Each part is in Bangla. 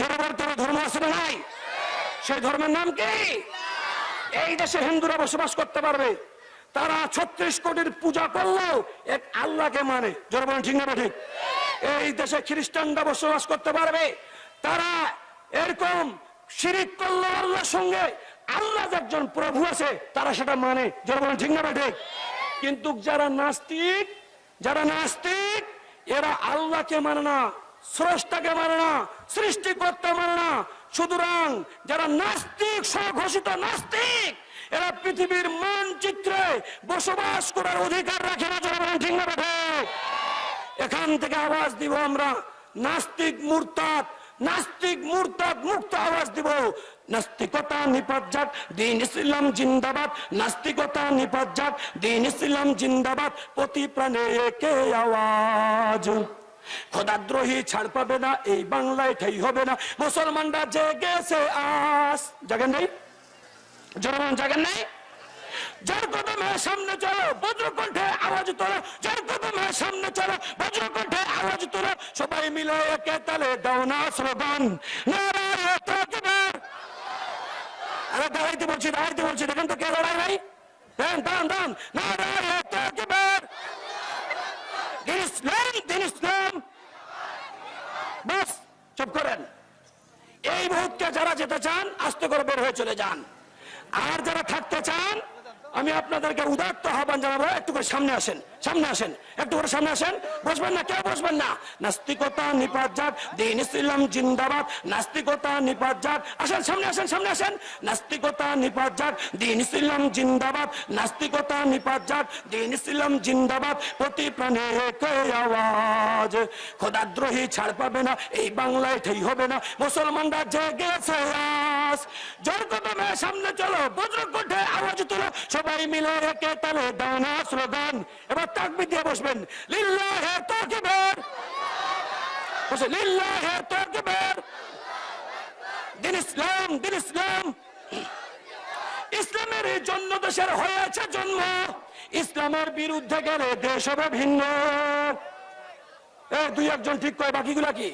জনবর্তন ধর্ম আছে না নাই? সেই ধর্মের নাম কি? এই দেশে হিন্দুরা বসবাস করতে পারবে। তারা ছত্রিশ কোটির পূজা করলেও এক আল্লাহকে মানে। জনগণ ঠিক না ঠিক? এই দেশে খ্রিস্টানরা বসবাস করতে পারবে। তারা এরকম শিরিক করল আল্লাহর সঙ্গে আল্লাহ একজন প্রভু আছে, তারা সেটা মানে। জনগণ ঠিক না ঠিক? কিন্তু যারা নাস্তিক যারা নাস্তিক, এরা আল্লাহকে মানে না। স্রষ্টাকে মানে না, সৃষ্টিকর্তা মানে না। সুতরাং যারা নাস্তিক, স্বঘোষিত নাস্তিক, এরা পৃথিবীর মানচিত্রে বসবাস করার অধিকার রাখে না ঠিক না এখান থেকে আওয়াজ দিব আমরা, নাস্তিক মুরতাদ নাস্তিক মুরতাদ মুক্ত আওয়াজ দিব। নাস্তিকতা নিপাত দিন ইসলাম জিন্দাবাদ। নাস্তিকতা নিপাত দিন ইসলাম জিন্দাবাদ। প্রতি প্রাণে একে আওয়াজ। খোদাদ্রোহী ছাড় পাবে না, এই বাংলায় ঠাই হবে না। মুসলমানরা জেগেছে আস। জাগেন নেই? জনগণ, জাগেন নাই? যার কদমে সামনে চলো, বজ্রকণ্ঠে আওয়াজ তোলো। যার কদমে সামনে চলো, বজ্রকণ্ঠে আওয়াজ তোলো। সবাই মিলে একে তালে দাও না স্লোগান। আরে, দাঁড়াইতে বলছি দাঁড়াইতে বলছি। দেখেন তো কে লড়াই ভাই? দান দান নারায়ে তাকবীর দিন ইসলাম বাস, চুপ করেন। এই মুহূর্তে যারা যেতে চান, আস্তে করে বের হয়ে চলে যান। আর যারা থাকতে চান, আমি আপনাদেরকে উদাত্ত আহ্বান জানাব, একটু করে সামনে আসেন। সামনে আসেন, একটু করে সামনে আসেন। বসবেন না, কেউ বসবেন না। নাস্তিকতা নিপাত যাক দিন ইসলাম জিন্দাবাদ। নাস্তিকতা নিপাত যাক আসেন, সামনে আসেন সামনে আসেন। নাস্তিকতা নিপাত যাক দিন ইসলাম জিন্দাবাদ। নাস্তিকতা নিপাত যাক দিন ইসলাম জিন্দাবাদ। প্রতি প্রাণে আওয়াজ। খোদাদ্রোহী ছাড় পাবে না, এই বাংলায় ঠেই হবে না। মুসলমানরা জেগেছে আজ জোর সামনে চলো বজ্রকণ্ঠে আওয়াজ তুলো। সবাই মিলে একে তালে দানা স্লোগান। এবার তাকবি দিয়ে বসবেন। লিল্লাহে তাকবীর। তাকবীর। জন্য দেশের হয়েছে জন্ম। ইসলামের বিরুদ্ধে গেলে দেশ হবে ভিন্ন। দুই একজন ঠিক কয়, বাকিগুলা কি?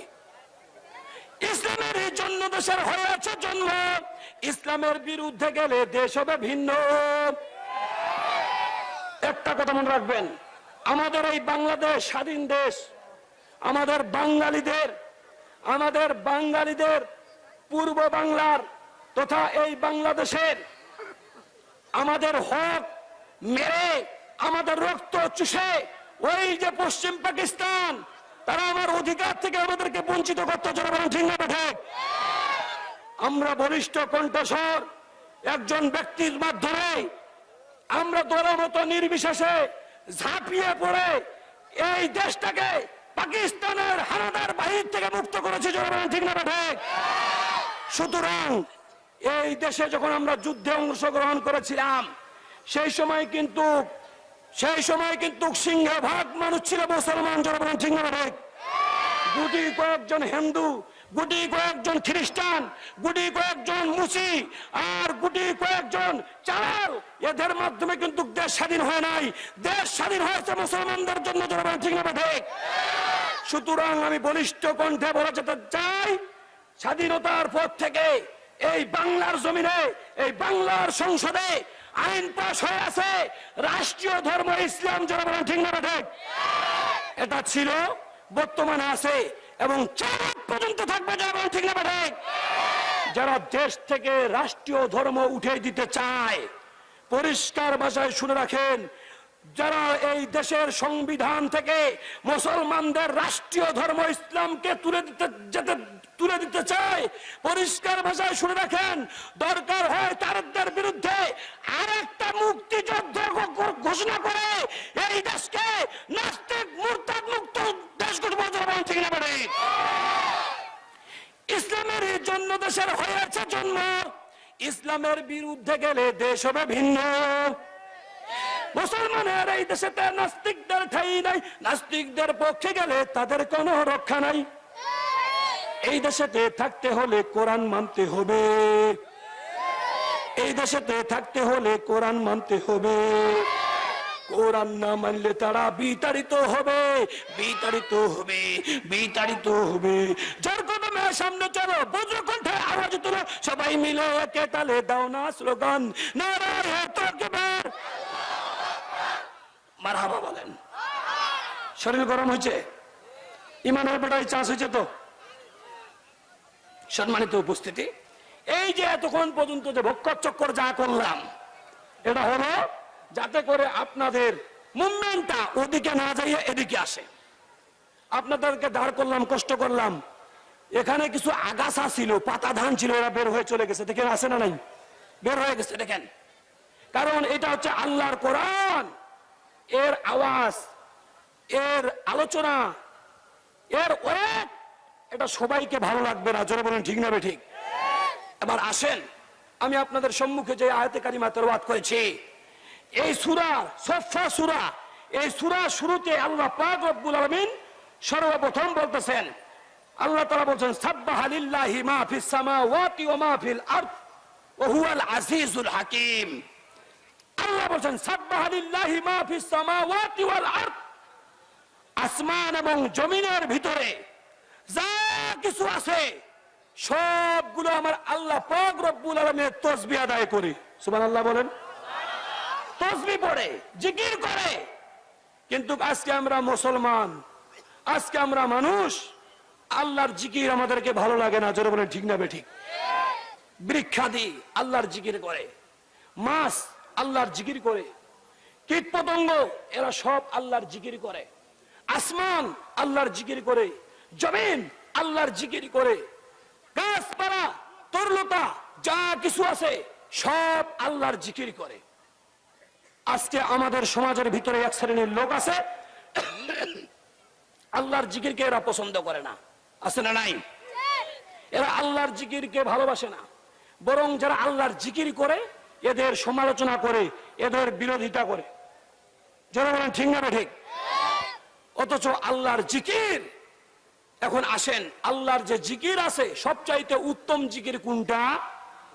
ইসলামের এই জন্য দেশের হয়েছে জন্ম। ইসলামের বিরুদ্ধে গেলে দেশ হবে ভিন্ন। একটা কথা মনে রাখবেন। আমাদের এই বাংলাদেশ স্বাধীন দেশ, আমাদের বাঙালিদের আমাদের বাঙালিদের পূর্ব বাংলার তথা এই বাংলাদেশের আমাদের হক মেরে, আমাদের রক্ত চুষে, ওই যে পশ্চিম পাকিস্তান, তারা আমার অধিকার থেকে আমাদেরকে বঞ্চিত করতে না আমরা বলিষ্ঠ কণ্ঠস্বর, একজন ব্যক্তির মাধ্যমে আমরা দলের মতো নির্বিশেষে ঝাঁপিয়ে পড়ে এই দেশটাকে পাকিস্তানের হানাদার বাহির থেকে মুক্ত করেছে জনগণ, ঠিক না ঠিক? সুতরাং এই দেশে যখন আমরা যুদ্ধে অংশগ্রহণ করেছিলাম, সেই সময় কিন্তু, সেই সময় কিন্তু সিংহভাগ মানুষ ছিল মুসলমান জনগণ, ঠিক না ঠিক? গুটি কয়েকজন হিন্দু গুটি কয়েকজন খ্রিস্টান, গুটি কয়েকজন মুসি আর গুটি কয়েকজন চাল। এদের মাধ্যমে কিন্তু দেশ স্বাধীন হয় নাই। দেশ স্বাধীন হয়েছে মুসলমানদের জন্য জনগণ ঠিক সুতরাং আমি বলিষ্ঠ কণ্ঠে বলে যেতে চাই, স্বাধীনতার পর থেকে এই বাংলার জমিনে, এই বাংলার সংসদে আইন পাশ হয়ে আছে। রাষ্ট্রীয় ধর্ম, ইসলাম জনগণ ঠিক না এটা ছিল, বর্তমানে আছে এবং চার পর্যন্ত থাকবে যারা ঠিক না যারা দেশ থেকে রাষ্ট্রীয় ধর্ম উঠে দিতে চায়, পরিষ্কার ভাষায় শুনে রাখেন, যারা এই দেশের সংবিধান থেকে মুসলমানদের রাষ্ট্রীয় ধর্ম ইসলামকে তুলে দিতে যেতে তুলে দিতে চায় পরিষ্কার ভাষায় শুনে রাখেন, দরকার হয় তারদের বিরুদ্ধে আরেকটা মুক্তিযুদ্ধ ঘো- ঘো- ঘোষণা করে এই দেশকে নাস্তিক মুরতাদ মুক্ত দেশ গঠন ঠিক না। পারে ইসলামের জন্য দেশের হয়েছে জন্ম। ইসলামের বিরুদ্ধে গেলে দেশ হবে ভিন্ন। মুসলমানের এই দেশে নাস্তিকদের ঠাই নাই, নাস্তিকদের পক্ষে গেলে তাদের কোনো রক্ষা নাই। এই দেশেতে থাকতে হলে কোরআন মানতে হবে। এই দেশেতে থাকতে হলে কোরআন মানতে হবে। কোরআন না মানলে তারা বিতাড়িত হবে বিতাড়িত হবে বিতাড়িত হবে। যার কদমে সামনে চলো বজ্র কণ্ঠে আওয়াজ তুলো, সবাই মিলে একে তালে দাও না স্লোগান। মারহাবা বলেন। শরীর গরম হয়েছে। ইমানের বেটায় চাষ হয়েছে তো? সম্মানিত উপস্থিতি, এই যে এতক্ষণ পর্যন্ত যে ভক্ষর চক্কর যা করলাম, এটা হলো যাতে করে আপনাদের মুভমেন্টটা ওদিকে না যাইয়ে এদিকে আসে। আপনাদেরকে দাঁড় করলাম, কষ্ট করলাম। এখানে কিছু আগাছা ছিল, পাতা ধান ছিল, এরা বের হয়ে চলে গেছে। দেখেন আসে না নাই? বের হয়ে গেছে, দেখেন। কারণ এটা হচ্ছে আল্লাহর কোরআন। এর আওয়াজ, এর আলোচনা, এর ওয়েট এটা সবাইকে ভালো লাগবে না, জোরে বলেন, ঠিক না ঠিক? এবার আসেন, আমি আপনাদের সম্মুখে যে আয়তে কারিমা তেরবাদ করেছি, এই সুরা, সফা সুরা, এই সুরা শুরুতে আল্লাহ পাক রব্বুল আলামিন সর্বপ্রথম বলতেছেন, আল্লাহ তাআলা বলছেন, সাব্বাহা লিল্লাহি মা ফিস সামাওয়াতি ওয়া মা ফিল আরদ, ওয়া হুয়াল আজিজুল হাকিম। আল্লাহ বলছেন, সাব্বাহা লিল্লাহি মা ফিস সামাওয়াতি ওয়াল আরদ, আসমান এবং জমিনের ভিতরে যা কিছু আছে, সবগুলো আমার আল্লাহ পাক রব্বুল আলমের তসবি আদায় করি। সুমান আল্লাহ বলেন। তসবি পড়ে, জিকির করে। কিন্তু আজকে আমরা মুসলমান, আজকে আমরা মানুষ, আল্লাহর জিকির আমাদেরকে ভালো লাগে না, জোরে বলেন, ঠিক না বে ঠিক? বৃক্ষাদি, আল্লাহর জিকির করে। মাছ, আল্লাহর জিকির করে। কীট পতঙ্গ এরা সব আল্লাহর জিকির করে। আসমান, আল্লাহর জিকির করে। জমিন আল্লাহর জিকির করে। গাছপালা, তরলতা, যা কিছু আছে, সব আল্লাহর জিকির করে। আজকে আমাদের সমাজের ভিতরে এক শ্রেণির লোক আছে। আল্লাহর জিকিরকে এরা পছন্দ করে না। আছে না নাই? এরা আল্লাহর জিকিরকে ভালোবাসে না। বরং যারা আল্লাহর জিকির করে, এদের সমালোচনা করে, এদের বিরোধিতা করে। যারা বলেন, ঠিক না ঠিক? অথচ আল্লাহর জিকির এখন আসেন, আল্লাহর যে জিকির আছে, সবচাইতে উত্তম জিকির কোনটা?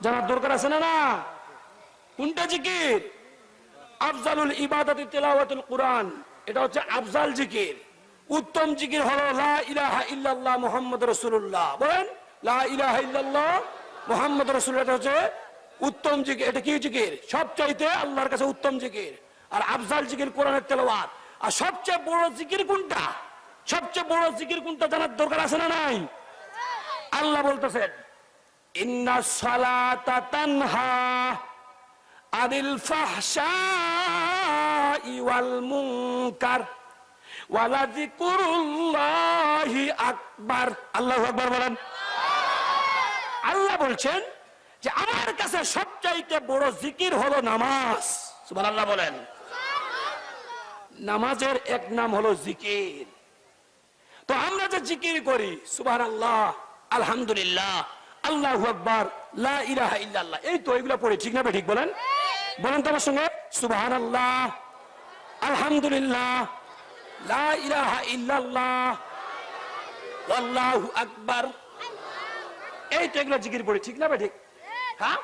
জানার দরকার আছে না না? কোনটা জিকির? আফজালুল ইবাদতি তেলাওয়াতুল কোরআন। এটা হচ্ছে আফজাল জিকির। উত্তম জিকির হলো লা ইলাহা ইল্লাল্লাহ মুহাম্মদ রাসূলুল্লাহ। বলেন, লা ইলাহা ইল্লাল্লাহ মুহাম্মদ রাসূলুল্লাহ হচ্ছে উত্তম জিকির। এটা কি জিকির? সবচাইতে আল্লাহর কাছে উত্তম জিকির। আর আফজাল জিকির কোরআনের তেলাওয়াত। আর সবচেয়ে বড় জিকির কোনটা? সবচেয়ে বড় জিকির কোনটা জানার দরকার আছে না নাই? আল্লাহ বলতেছেন ইন্না ওয়াল আল্লাহু বলেন। আল্লাহ বলছেন যে, আমার কাছে সবচাইতে বড় জিকির হলো নামাজ। সুবহানাল্লাহ বলেন। নামাজের এক নাম হলো জিকির। তো আমরা যে জিকির করি সুবাহ আল্লাহ আলহামদুলিল্লাহ, আল্লাহ আকবর, লা ইলাহা ইল্লাল্লাহ। এই তো এগুলো পড়ি, ঠিক না ঠিক বলেন? বলেন তো আমার সঙ্গে সুবাহ আল্লাহ আলহামদুলিল্লাহ, লা আকবার। এই তো এগুলো জিকির পড়ি, ঠিক না ঠিক? হ্যাঁ?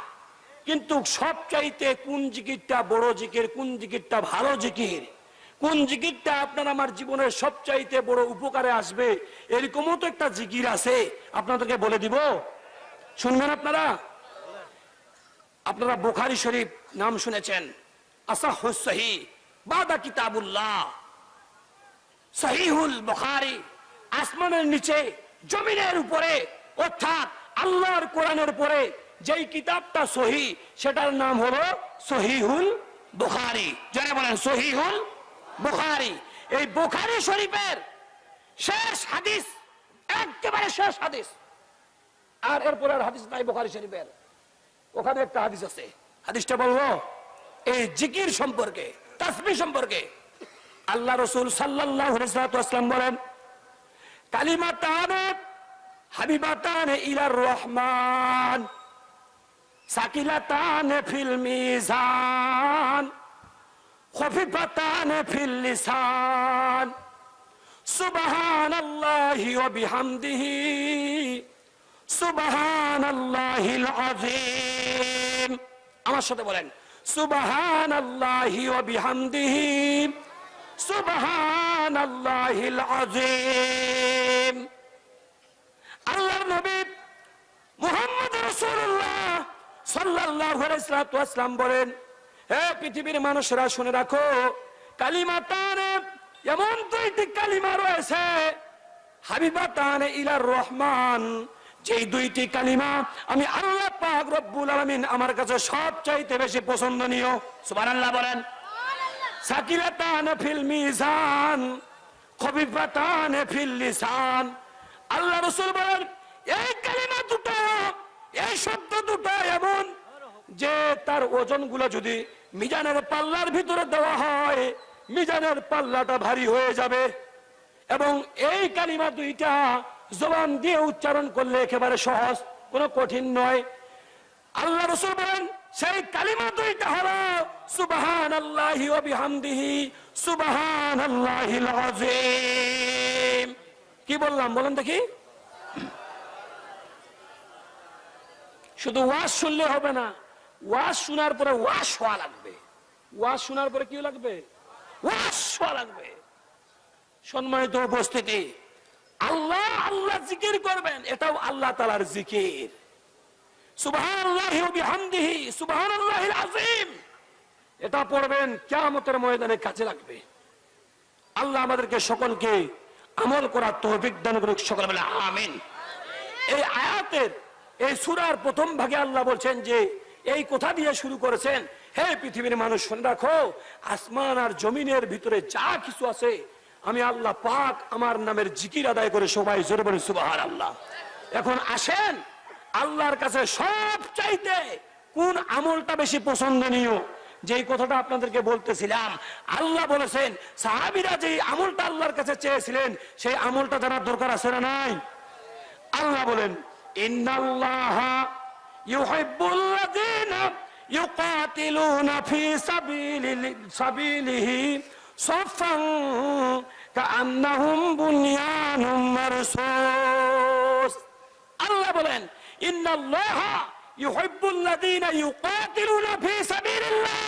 কিন্তু সবচাইতে কোন জিকিরটা বড় জিকির, কোন জিকিরটা ভালো জিকির? কোন জিকিরটা আপনার আমার জীবনের সবচাইতে বড় উপকারে আসবে? এরকমও তো একটা জিকির আছে। আপনাদেরকে বলে দিব। শুনবেন আপনারা? আপনারা বুখারি শরীফ নাম শুনেছেন। আসাহি বাদা কিতাবুল্লাহ। সহিহুল বুখারি, আসমানের নিচে, জমিনের উপরে, অর্থাৎ আল্লাহর কোরআনের উপরে যেই কিতাবটা সহি, সেটার নাম হলো সহিহুল বুখারি। যারা বলেন, সহিহুল বুখারি। এই বুখারি শরীফের শেষ হাদিস, একেবারে শেষ হাদিস। আর এরপরে হাদিস নাই বুখারি শরীফের। ওখানে একটা হাদিস আছে। হাদিসটা বলব এই জিকির সম্পর্কে, তাসবি সম্পর্কে। আল্লাহ রসুল সাল্লাহ আসলাম বলেন, কালিমা তানে হাবিবাতান ইলার রহমান সাকিলাতান ফিল মিজান। خفيفتان في اللسان سبحان الله وبحمده سبحان الله العظيم আমার সাথে বলেন سبحان الله وبحمده سبحان الله العظيم আল্লাহর নবী মুহাম্মদ রাসূলুল্লাহ সাল্লাল্লাহু আলাইহি ওয়াসাল্লাম বলেন হে পৃথিবীর মানুষেরা শুনে রাখো কালিমাতানে এমন দুইটি কালিমা রয়েছে। হাবিবা হাবিবাতান ইলার রহমান। যেই দুইটি কালিমা আমি আল্লাহ পাক রব্বুল আলামিন আমার কাছে সবচাইতে বেশি পছন্দনীয়। সুবহানাল্লাহ বলেন। সাকিলাতান ফিল মিজান খবিফাতান ফিল লিসান। আল্লাহ রাসূল বলেন এই কালিমা দুটো এই শব্দ দুটো এমন যে তার ওজনগুলো যদি মিজানের পাল্লার ভিতরে দেওয়া হয়, মিজানের পাল্লাটা ভারী হয়ে যাবে। এবং এই কালিমা দুইটা জবান দিয়ে উচ্চারণ করলে একেবারে সহজ, কোনো কঠিন নয়। আল্লাহ রসুল বলেন, সেই কালিমা দুইটা হলো সুবাহান আল্লাহি ও বিহামদিহি সুবাহান আল্লাহিল আযীম। কি বললাম, বলেন দেখি। শুধু ওয়াজ শুনলে হবে না ওয়াজ শোনার পরে ওয়াশ হওয়া লাগবে। ওয়াজ শোনার পরে কি লাগবে? ওয়াশ হওয়া লাগবে। সম্মানিত উপস্থিতি, আল্লাহ আল্লাহ জিকির করবেন, এটাও আল্লাহ তালার জিকির। এটা পড়বেন, কিয়ামতের ময়দানে কাজে লাগবে। আল্লাহ আমাদেরকে সকলকে আমল করার তৌফিক দান করুক, সকল বলে আমিন। এই আয়াতের, এই সূরার প্রথম ভাগে আল্লাহ বলছেন যে এই কথা দিয়ে শুরু করেছেন। হে পৃথিবীর মানুষ, শুনে রাখো, আসমান আর জমিনের ভিতরে যা কিছু আছে, আমি আল্লাহ পাক আমার নামের জিকির আদায় করে সবাই জোরে বলে সুবাহার আল্লাহ এখন আসেন, আল্লাহর কাছে সব চাইতে কোন আমলটা বেশি পছন্দনীয়? যেই কথাটা আপনাদেরকে বলতেছিলাম, আল্লাহ বলেছেন, সাহাবিরা যে আমলটা আল্লাহর কাছে চেয়েছিলেন, সেই আমলটা জানার দরকার আছে না নাই? আল্লাহ বলেন, ইন্নাল্লাহ ইউহিব্বুল্লাযীনা ইউকাতিলুনা ফি সাবিলিহি সাফান কাআন্নাহুম বুনয়ানুম মারসুস। আল্লাহ বলেন, ইন্নাল্লাহ ইউহিব্বুল্লাযীনা ইউকাতিলুনা ফি সাবিলিল্লাহ।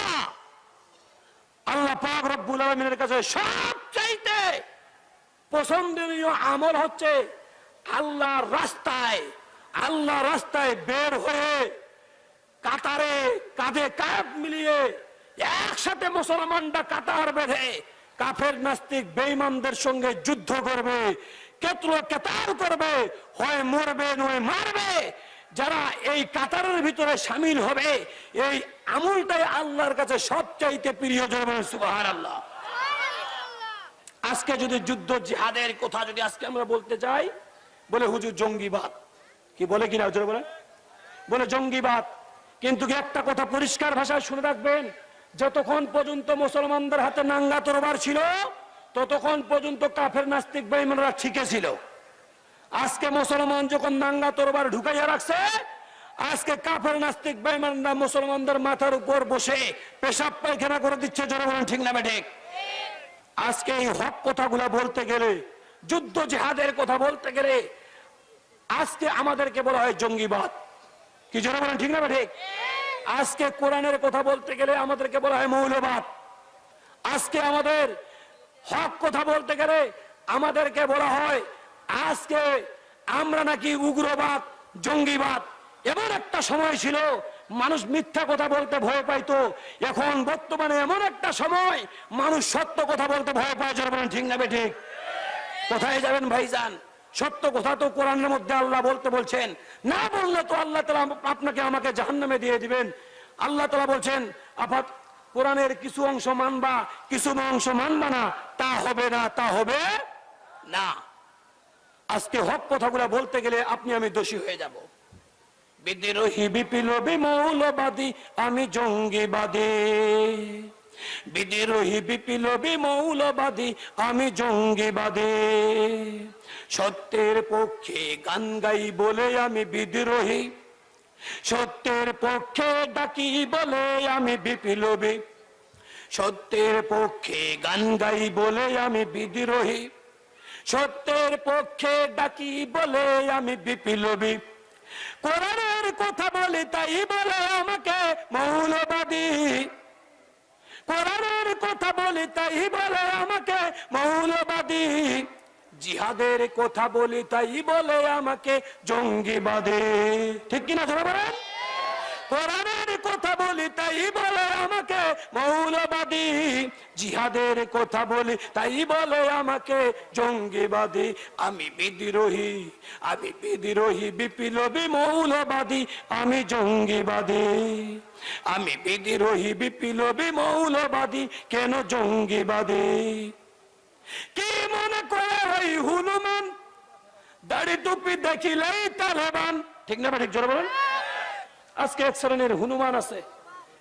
আল্লাহ পাক রব্বুল আলামিনের কাছে সবচাইতে পছন্দনীয় আমল হচ্ছে আল্লাহর রাস্তায় আল্লাহ রাস্তায় বের হয়ে কাতারে কাঁধে কাপ মিলিয়ে একসাথে মুসলমানরা কাতার বেঁধে কাফের নাস্তিক বেঈমানদের সঙ্গে যুদ্ধ করবে, কেতলো কেতার করবে, হয় মরবে নয় মারবে। যারা এই কাতারের ভিতরে সামিল হবে, এই আমলটাই আল্লাহর কাছে সবচাইতে প্রিয় সুবাহার আল্লাহ আজকে যদি যুদ্ধ জিহাদের কথা যদি আজকে আমরা বলতে চাই, বলে হুজুর জঙ্গিবাদ। কি বলে কিনা হুজুর বলে বলে, জঙ্গিবাদ। কিন্তু একটা কথা পরিষ্কার ভাষায় শুনে রাখবেন? যতক্ষণ পর্যন্ত মুসলমানদের হাতে নাঙ্গা তরবার ছিল, ততক্ষণ পর্যন্ত কাফের নাস্তিক বেঈমানরা ঠিকই ছিল। আজকে মুসলমান যখন নাঙ্গা তরবার ঢুকাইয়া রাখছে, আজকে কাফের নাস্তিক বেঈমানরা মুসলমানদের মাথার উপর বসে পেশাব পায়খানা করে দিচ্ছে জনগণ ঠিক না ঠিক আজকে এই হক কথাগুলা বলতে গেলে, যুদ্ধ জেহাদের কথা বলতে গেলে আজকে আমাদেরকে বলা হয় জঙ্গিবাদ। কি জন্য বলেন, ঠিক না ঠিক? আজকে কোরআনের কথা বলতে গেলে আমাদেরকে বলা হয় মৌলবাদ। আজকে আমাদের হক কথা বলতে গেলে আমাদেরকে বলা হয়, আজকে আমরা নাকি উগ্রবাদ, জঙ্গিবাদ। এমন একটা সময় ছিল, মানুষ মিথ্যা কথা বলতে ভয় পাইতো। এখন বর্তমানে এমন একটা সময়, মানুষ সত্য কথা বলতে ভয় পায়। যারা ঠিক না ঠিক? কোথায় যাবেন ভাইজান? সত্য কথা তো কোরআনের মধ্যে আল্লাহ বলতে বলছেন। না বললে তো আল্লাহ তালা আপনাকে আমাকে জাহান্নামে দিয়ে দিবেন। আল্লাহ তালা বলছেন, আপাত কোরআনের কিছু অংশ মানবা, কিছু অংশ মানবা না, তা হবে না, তা হবে না। আজকে হক কথাগুলো বলতে গেলে আপনি আমি দোষী হয়ে যাব। বিদ্রোহী, বিপ্লবী, মৌলবাদী, আমি জঙ্গিবাদী। বিদ্রোহী বিপ্লবী মৌলবাদী, আমি জঙ্গিবাদী। সত্যের পক্ষে গান গাই বলে আমি বিদ্রোহী। সত্যের পক্ষে ডাকি বলে আমি বিপ্লবী। সত্যের পক্ষে গান গাই বলে আমি বিদ্রোহী। সত্যের পক্ষে ডাকি বলে আমি বিপ্লবী। কোরআনের কথা বলি তাই বলে আমাকে মৌলবাদী। কোরআনের কথা বলি তাই বলে আমাকে মৌলবাদী। জিহাদের কথা বলি তাই বলে আমাকে জঙ্গিবাদী। ঠিক কিনা ধরে কোরআনের কথা বলি, তাই বলে আমাকে, মৌলবাদী। জিহাদের কথা বলি, তাই বলে আমাকে, জঙ্গিবাদী। আমি বিদ্রোহী আমি বিদ্রোহী, বিপ্লবী, মৌলবাদী, আমি জঙ্গিবাদী। আমি বিদ্রোহী, বিপ্লবী, মৌলবাদী, কেন জঙ্গিবাদী? কি মনে করে ওই হনুমান? দাড়ি টুপি দেখিলেই তালেবান ঠিক না, ঠিক, জোরে বলেন। আজকে এক শ্রেণির হনুমান আছে।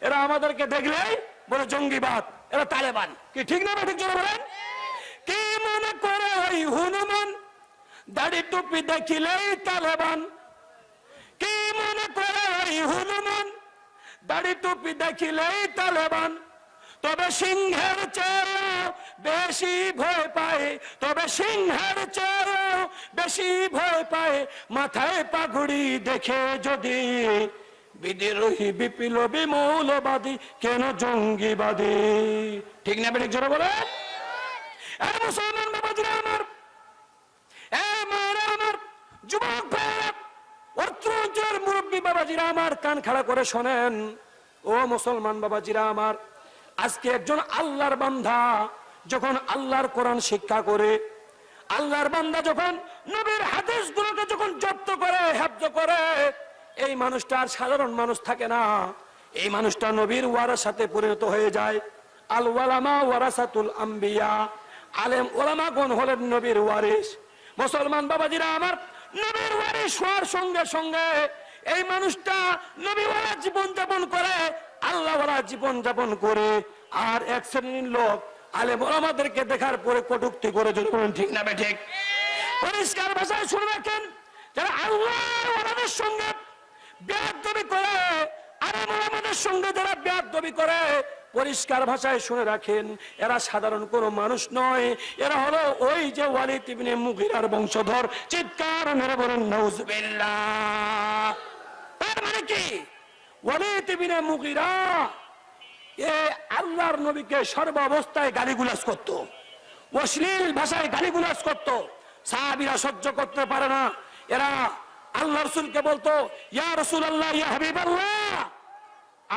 এরা আমাদেরকে দেখলেই বলে, জঙ্গিবাদ। এরা তালেবান। কি ঠিক না ঠিক জোরে বলেন? কি মনে করে ওই হনুমান? দাড়ি টুপি দেখিলেই তালেবান। কি মনে করে ওই হনুমান? দাড়ি টুপি দেখিলেই তালেবান। তবে সিংহের চেয়েও বেশি ভয় পায়, তবে সিংহের চেয়েও বেশি ভয় পায়। মাথায় পাগুড়ি দেখে যদি বিদ্রোহী, বিপ্লবী, মৌলবাদী, কেন জঙ্গিবাদী? ঠিক না বেঠিক জোরে বলে মুসলমান বাবাজিরা আমার কান খাড়া করে শোনেন। ও মুসলমান বাবাজিরা আমার, আজকে একজন আল্লাহর বান্ধা যখন শিক্ষা করে, আল্লাহর বান্দা যখন নবীর হাদিস গুলোকে যখন জব্দ করে হেব্দ করে এই মানুষটা আর সাধারণ মানুষ থাকে না। এই মানুষটা নবীর ওয়ারার সাথে পরিণত হয়ে যায়। আল ওয়ালামা ওয়ারাসাতুল আম্বিয়া। আলেম ওলামা গণ হলেন নবীর ওয়ারিস মুসলমান বাবাজিরা আমার নবীর ওয়ারিস হওয়ার সঙ্গে সঙ্গে এই মানুষটা নবীওয়ালা জীবন যাপন করে আল্লাহওয়ালা জীবন যাপন করে। আর এক শ্রেণির লোক আলেম ওলামাদেরকে দেখার পরে কটুক্তি করে যদি ঠিক না ঠিক। পরিষ্কার ভাষায় শুনে রাখেন, যারা আল্লাহ ওলাদের সঙ্গে বেয়াদবি করে আলেম ওলামাদের সঙ্গে যারা বেয়াদবি করে, পরিষ্কার ভাষায় শুনে রাখেন, এরা সাধারণ কোনো মানুষ নয়। এরা হলো ওই যে ওয়ালিদ ইবনে মুগিরার বংশধর, চিৎকার মেরে বলেন, নাউজুবিল্লাহ। তার মানে কি? ওয়ালিদ ইবনে মুগিরা এ আল্লাহর নবীকে সর্ব অবস্থায় গালিগুলাজ করত, অশ্লীল ভাষায় গালিগুলাজ করত। সাহাবিরা সহ্য করতে পারে না। এরা আল্লাহ রসুলকে বলতো, ইয়া রসুল আল্লাহ ইয়া হাবিব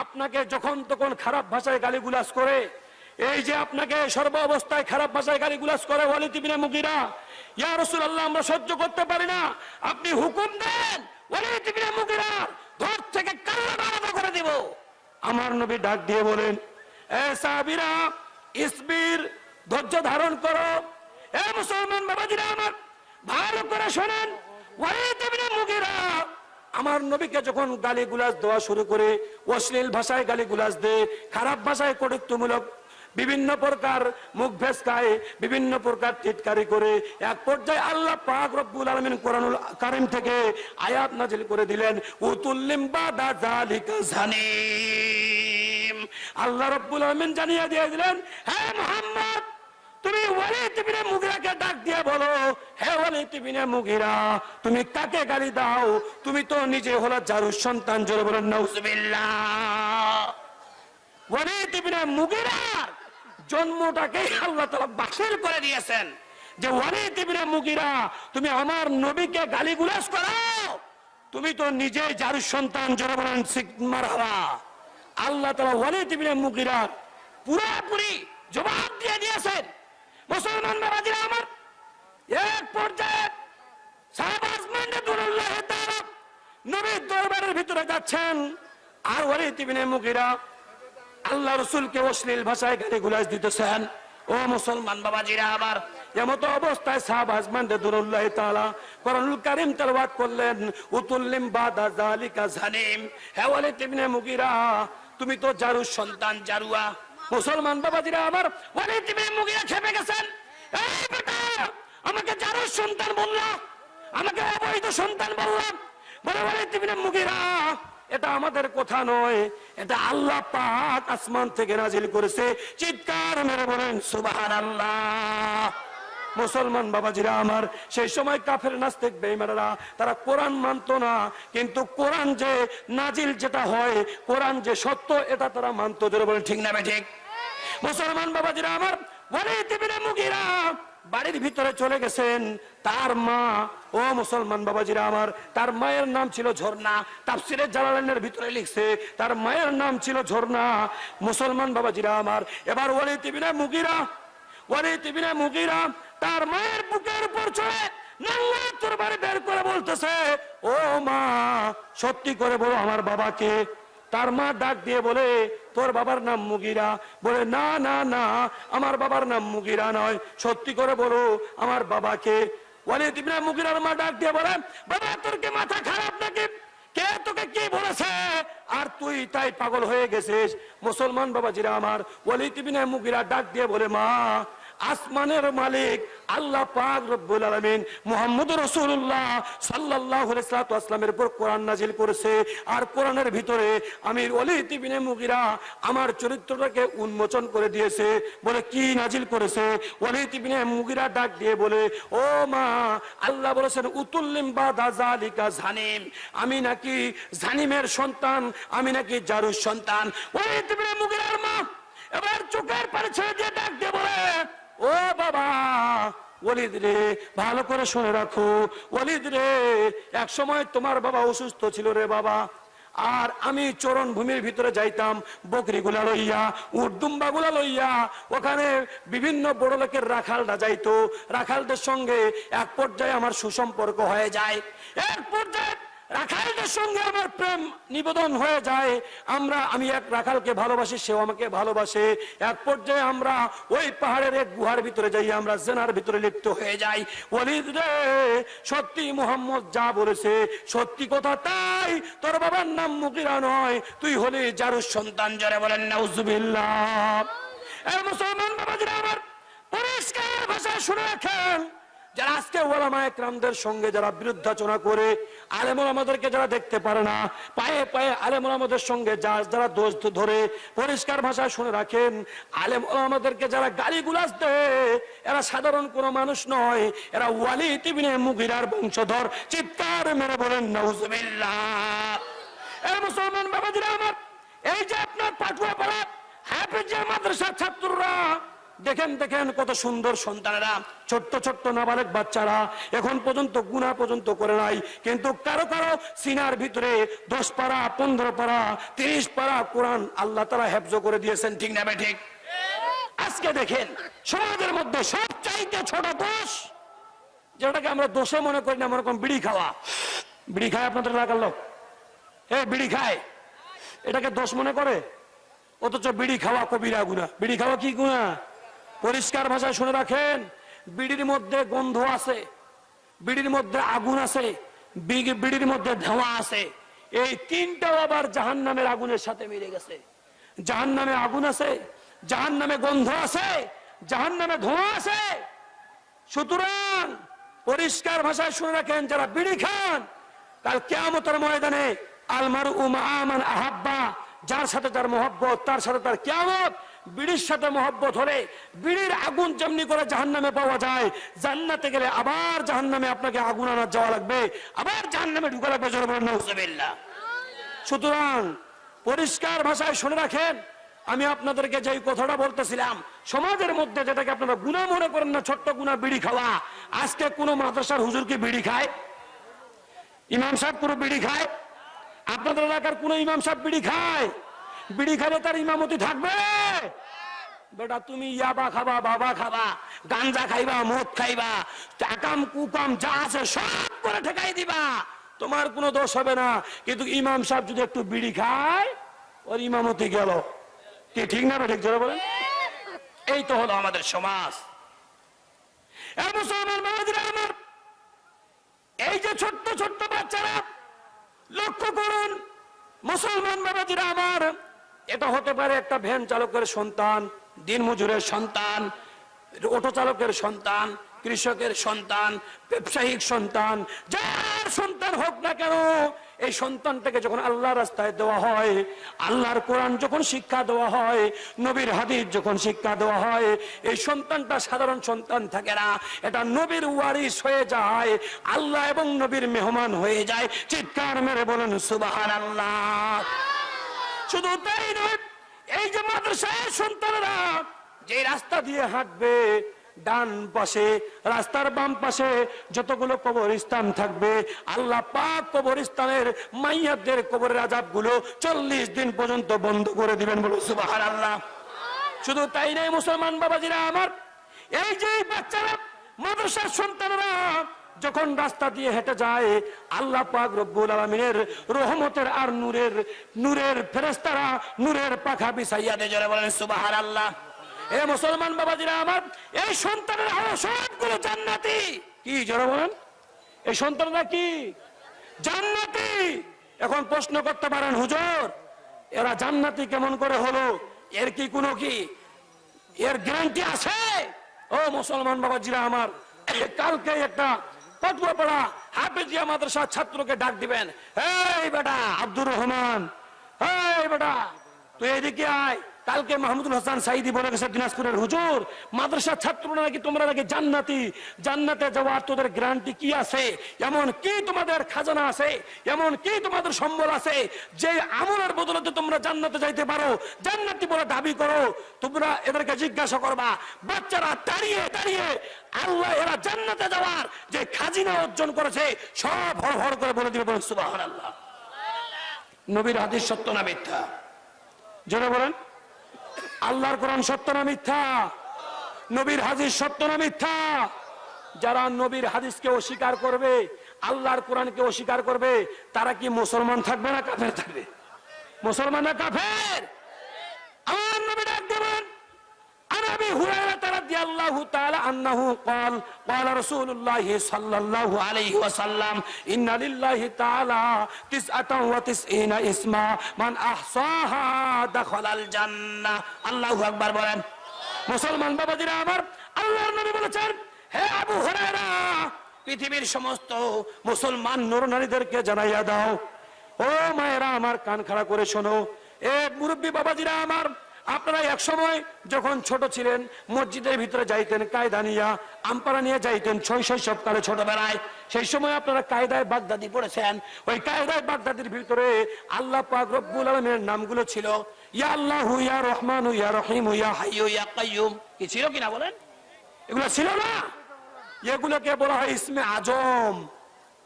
আপনাকে যখন তখন খারাপ ভাষায় গালিগুলাজ করে, এই যে আপনাকে সর্ব অবস্থায় খারাপ ভাষায় গালিগুলাজ করে ওয়ালিদ মুগিরা, ইয়া রাসূলুল্লাহ আল্লাহ আমরা সহ্য করতে পারি না। আপনি হুকুম দেন, ওয়ালিদ মুগিরা থেকে কান্না আলাদা করে দিব। আমার নবী ডাক দিয়ে বলেন, এ সাহাবীরা, ইসবির ধৈর্য ধারণ করো। এ মুসলমান বাবাজিরা আমার, ভালো করে শোনেন। আমার নবীকে যখন গালি গুলাজ দেওয়া শুরু করে, অশ্লীল ভাষায় গালি গুলাজ দেয়, খারাপ ভাষায় কটুক্তমূলক বিভিন্ন প্রকার মুখ ভেসকায়, বিভিন্ন প্রকার টিটকারি করে, এক পর্যায়ে আল্লাহ পাক রব্বুল আলামিন কোরআনুল কারীম থেকে আয়াত নাজিল করে দিলেন আল্লাহ রব্বুল আলামিন জানিয়ে দিয়ে দিলেন, হে মুহাম্মদ! তুমি মুগিরাকে ডাক দিয়ে বলো, হে মুগিরা, তুমি কাকে গালি দাও? তুমি তো নিজে হলো জারুর সন্তান, জোরে বলেন, নাউজুবিল্লাহ। ওয়ালিদ মুগিরার জন্মটাকে আল্লাহ তাআলা বাতিল করে দিয়েছেন যে ওয়ালিদ ইবনে মুগিরা, তুমি আমার নবীকে গালিগুলাজ করো। তুমি তো নিজে জারুর সন্তান, জোরে বলেন মারহাবা। আল্লাহ তাআলা ওয়ালিদ ইবনে মুগিরার পুরোপুরি জবাব দিয়ে দিয়েছেন। মুসলমান বাবাজিরা আমার এক পর্যায়ে নবীর দরবারের ভিতরে যাচ্ছেন। আর ওয়ালিদ ইবনে মুগিরা আল্লাহ রসুলকে অশ্লীল ভাষায় গালি গুলাজ দিতেছেন। ও মুসলমান বাবাজিরা আবার এমতো অবস্থায় সাহাবাজ মান্ডাতুল্লাহ তাআলা কোরআনুল কারীম তেলাওয়াত করলেন। উতুল্লিম বাদা জালিকা জানিম হে ওয়ালিদ ইবনে মুগিরা, তুমি তো জারুর সন্তান জারুয়া। মুসলমান বাবাজিরা আমার ওয়ালিদ খেপে গেছেন। আমাকে জারুর সন্তান বললা, আমাকে অবৈধ সন্তান বললাম এটা আমাদের কথা নয়, এটা আল্লাহ পাক আসমান থেকে নাজিল করেছে। চিৎকার মেরে বলেন, সুবহানাল্লাহ। মুসলমান বাবাজিরা আমার, সেই সময় কাফের নাস্তিক বেঈমানেরা, তারা কোরআন মানতো না, কিন্তু কোরআন যে নাজিল যেটা হয়, কোরআন যে সত্য, এটা তারা মানতো। জোরে বলেন, ঠিক না ঠিক? মুসলমান বাবাজিরা আমার মুগিরা বাড়ির ভিতরে চলে গেছেন। তার মা, ও মুসলমান বাবাজিরা আমার, তার মায়ের নাম ছিল ঝর্ণা। তাফসিরে জালালাইনের ভিতরে লিখছে, তার মায়ের নাম ছিল ঝর্ণা। মুসলমান বাবাজিরা আমার, এবার ওলি তিবিনা মুগিরা ওলি তিবিনা মুগিরা তার মায়ের বুকের উপর চড়ে নাঙ্গা তরবারি বের করে বলতেছে, ও মা, সত্যি করে বলো আমার বাবাকে তার মা ডাক দিয়ে বলে, তোর বাবার নাম মুগিরা। বলে, না না না, আমার বাবার নাম মুগিরা নয়। সত্যি করে বলো, আমার বাবাকে। ওয়ালিদ ইবনে মুগিরার মা ডাক দিয়ে বলে, বাবা, তোর কি মাথা খারাপ নাকি? কে তোকে কি বলেছে? আর তুই তাই পাগল হয়ে গেছিস। মুসলমান বাবাজিরা আমার। ওয়ালিদ ইবনে মুগিরা ডাক দিয়ে বলে, মা আসমানের মালিক আল্লাহ পাক রব্বুল আলামিন মুহাম্মদ রাসূলুল্লাহ সাল্লাল্লাহু আলাইহি আসলামের উপর কোরআন নাজিল করেছে। আর কোরআনের ভিতরে আমির ওয়ালিদ ইবনে মুগিরা আমার চরিত্রটাকে উন্মোচন করে দিয়েছে, বলে কি নাজিল করেছে? ওয়ালিদ ইবনে মুগিরা ডাক দিয়ে বলে, ও মা, আল্লাহ বলেছেন, উতুল্লিম বাদা জালিকা জানিম আমি নাকি জানিমের সন্তান, আমি নাকি জারুর সন্তান। ওয়ালিদ ইবনে মুগিরার মা এবার চোখের পানি ছেড়ে দিয়ে ডাক দিয়ে বলে ও বাবা, ওলিদ রে, ভালো করে শুনে রাখো। ওলিদ রে এক সময় তোমার বাবা অসুস্থ ছিল রে বাবা। আর আমি চরণ ভূমির ভিতরে যাইতাম বকরি গুলা লইয়া উর্দুম্বা গুলা লইয়া, ওখানে বিভিন্ন বড় লোকের রাখালরা যাইতো। রাখালদের সঙ্গে এক পর্যায়ে আমার সুসম্পর্ক হয়ে যায়। এক পর্যায়ে রাখালদের সঙ্গে আমার প্রেম নিবেদন হয়ে যায়। আমরা, আমি এক রাখালকে ভালোবাসি, সেও আমাকে ভালোবাসে। এক পর্যায়ে আমরা ওই পাহাড়ের এক গুহার ভিতরে যাই, আমরা জেনার ভিতরে লিপ্ত হয়ে যাই। ওলিদ রে, সত্যি মোহাম্মদ যা বলেছে, সত্যি কথা তাই। তোর বাবার নাম মুকিরা নয়, তুই হলি জারুর সন্তান, যারা বলেন নাউজুবিল্লাহ। মুসলমান বাবাজিরা, আমার পরিষ্কার ভাষা শুনে রাখেন। যারা আজকে ওলামা একরামদের সঙ্গে যারা বিরুদ্ধাচনা করে, আলেমুল আমাদেরকে যারা দেখতে পারে না, পায়ে পায়ে আলেমুল আমাদের সঙ্গে যা যারা দোষ ধরে পরিষ্কার ভাষায় শুনে রাখেন আলেম আমাদেরকে যারা গালি গুলাস দেয়, এরা সাধারণ কোনো মানুষ নয়, এরা ওয়ালি তিবিনে মুগিরার বংশধর। চিৎকার মেরে বলেন, নাউজুবিল্লাহ। এই মুসলমান বাবাজিরা আমার, এই যে আপনার পাটুয়া পাড়া হাফিজিয়া মাদ্রাসার ছাত্ররা দেখেন দেখেন কত সুন্দর সন্তানেরা, ছোট্ট ছোট্ট নাবালক বাচ্চারা এখন পর্যন্ত গুণা পর্যন্ত করে নাই। কিন্তু কারও কারও সিনার ভিতরে দশ পারা, পনেরো পারা, তিরিশ পারা কোরআন আল্লাহ তারা হেফজ করে দিয়েছেন, ঠিক না ঠিক আজকে দেখেন, সমাজের মধ্যে সব চাইতে ছোট দোষ, যেটাকে আমরা দোষে মনে করি না, মনে বিড়ি খাওয়া। বিড়ি খায় আপনাদের এলাকার লোক? এ বিড়ি খায়? এটাকে দোষ মনে করে? অথচ বিড়ি খাওয়া কবিরা গুণা বিড়ি খাওয়া কি গুণা পরিষ্কার ভাষায় শুনে রাখেন, বিড়ির মধ্যে গন্ধ আছে, বিড়ির মধ্যে আগুন আছে বিড়ির মধ্যে ধোঁয়া আছে। এই তিনটাও আবার জাহান নামের আগুনের সাথে মিলে গেছে। জাহান নামে আগুন আছে জাহান নামে গন্ধ আছে জাহান নামে ধোঁয়া আছে। সুতরাং পরিষ্কার ভাষায় শুনে রাখেন, যারা বিড়ি খান, কাল কেয়ামতের ময়দানে আলমার উমা আহাব্বা, যার সাথে তার মহব্বত, তার সাথে তার কেয়ামত বিড়ির সাথে মহব্বত হলে বিড়ির আগুন যেমনি করে জাহান নামে পাওয়া যায়, জান্নাতে গেলে আবার জাহান নামে আপনাকে আগুন আনার যাওয়া লাগবে, আবার জাহান নামে ঢুকা লাগবে সুতরাং পরিষ্কার ভাষায় শুনে রাখেন, আমি আপনাদেরকে যে কথাটা বলতেছিলাম, সমাজের মধ্যে যেটাকে আপনারা গুণা মনে করেন না, ছোট্ট গুণা বিড়ি খাওয়া, আজকে কোনো মাদ্রাসার হুজুর কি বিড়ি খায়? ইমাম সাহেব কোনো বিড়ি খায়? আপনাদের এলাকার কোনো ইমাম সাহেব বিড়ি খায়? বিড়ি খাবে তার ইমামতি থাকবে। বেটা, তুমি ইয়াবা খাবা, বাবা খাবা, গাঞ্জা খাইবা, মদ খাইবা টাকাম কুকাম, যা আছে সব করে ঠেকাই দিবা। তোমার কোনো দোষ হবে না। কিন্তু ইমাম সাহেব যদি একটু বিড়ি খায়, ওর ইমামতি গেল। কি, ঠিক না ঠিক জোরে বলেন? এই তো হলো আমাদের সমাজ। আমার, এই যে ছোট্ট ছোট্ট বাচ্চারা, লক্ষ্য করুন, মুসলমান বাবাজিরা আমার এটা হতে পারে একটা ভ্যান চালকের সন্তান, দিনমজুরের সন্তান, অটো চালকের সন্তান, কৃষকের সন্তান, ব্যবসায়িক সন্তান, যার সন্তান হোক না কেন, এই সন্তানটাকে যখন আল্লাহ রাস্তায় দেওয়া হয়, আল্লাহর কোরআন যখন শিক্ষা দেওয়া হয়, নবীর হাদিস যখন শিক্ষা দেওয়া হয়, এই সন্তানটা সাধারণ সন্তান থাকে না। এটা নবীর ওয়ারিস হয়ে যায়, আল্লাহ এবং নবীর মেহমান হয়ে যায়। চিৎকার মেরে বলেন সুবাহান আল্লাহ শুধু তাই নয়, এই যে মাদ্রাসায় সন্তানেরা যে রাস্তা দিয়ে হাঁটবে, ডান পাশে, রাস্তার বাম পাশে যতগুলো কবরস্থান থাকবে, আল্লাহ পাক কবরস্থানের মাইয়াদের কবরের আজাবগুলো চল্লিশ দিন পর্যন্ত বন্ধ করে দিবেন বলে সুবাহ আল্লাহ শুধু তাই নাই মুসলমান বাবাজিরা আমার, এই যে বাচ্চারা, মাদ্রাসার সন্তানরা যখন রাস্তা দিয়ে হেঁটে যায়, আল্লাহ পাক রব্বুল আলমিনের রহমতের আর নূরের নূরের ফেরেস্তারা নূরের পাখা বিছাইয়া দিয়ে, জোরে বলেন সুবাহার আল্লাহ এ মুসলমান বাবাজিরা আমার, এই সন্তানের আরও সবগুলো জান্নাতি। কি, জোরে বলেন? এই সন্তানরা কি? জান্নাতি। এখন প্রশ্ন করতে পারেন, হুজুর, এরা জান্নাতি কেমন করে হলো? এর কি কোনো কি? এর গ্যারান্টি আছে? ও মুসলমান বাবাজিরা আমার কালকে একটা ফতোয়া পড়া হাফেজিয়া মাদ্রাসার ছাত্রকে ডাক দিবেন এই বেটা আব্দুর রহমান এই বেটা তুই এদিকে আয় কালকে মাহমুদুল হাসান সাইদি বলে গেছে দিনাজপুরের হুজুর, মাদ্রাসার ছাত্ররা নাকি তোমরা নাকি জান্নাতি, জান্নাতে যাওয়ার তোদের গ্যারান্টি কি আছে? এমন কি তোমাদের খাজানা আছে? এমন কি তোমাদের সম্বল আছে? যে আমলের বদলতে তোমরা জান্নাতে যাইতে পারো, জান্নাতি বলে দাবি করো। তোমরা এদেরকে জিজ্ঞাসা করবা, বাচ্চারা দাঁড়িয়ে দাঁড়িয়ে, আল্লাহ এরা জান্নাতে যাওয়ার যে খাজিনা অর্জন করেছে, সব হর হর করে বলে দিবে বলেন সুবাহ নবীর হাদিস সত্য না মিথ্যা? যেটা বলেন। আল্লাহর কোরআন সত্য না মিথ্যা? নবীর হাদিস সত্য না মিথ্যা? যারা নবীর হাদিসকে অস্বীকার করবে, আল্লাহর কোরআনকে অস্বীকার করবে, তারা কি মুসলমান থাকবে না কাফের থাকবে? মুসলমান না কাফের? আমার নবী ডাক দেবেন عن ابي هريره رضي الله تعالى عنه قال قال رسول الله صلى الله عليه وسلم ان لله تعالى تسعة وتسعين اسما من احصاها دخل الجنه الله اكبر বলেন মুসলমান বাবাজিরা আমার আল্লাহর নবী বলেছেন হে আবু হুরায়রা পৃথিবীর সমস্ত মুসলমান নর নারীদেরকে জানাইয়া দাও ও মায়েরা আমার কান খাড়া করে শোনো এ মুরব্বী বাবাজিরা আমার আপনারা এক সময় যখন ছোট ছিলেন, মসজিদের ভিতরে যাইতেন, কায়দা নিয়া আমপারা নিয়ে যাইতেন, ছয় শৈশবকালে ছোটবেলায়। সেই সময় আপনারা কায়দায় বাগদাদি পড়েছেন। ওই কায়দায় বাগদাদির ভিতরে আল্লাহ পাক রব্বুল আলমের নামগুলো ছিল, ইয়া আল্লাহ, ইয়া রহমান, ইয়া রহিম, ইয়া হাইয়ু, ইয়া কাইয়ুম। কি ছিল কিনা বলেন? এগুলো ছিল না। এগুলোকে বলা হয় ইসমে আজম।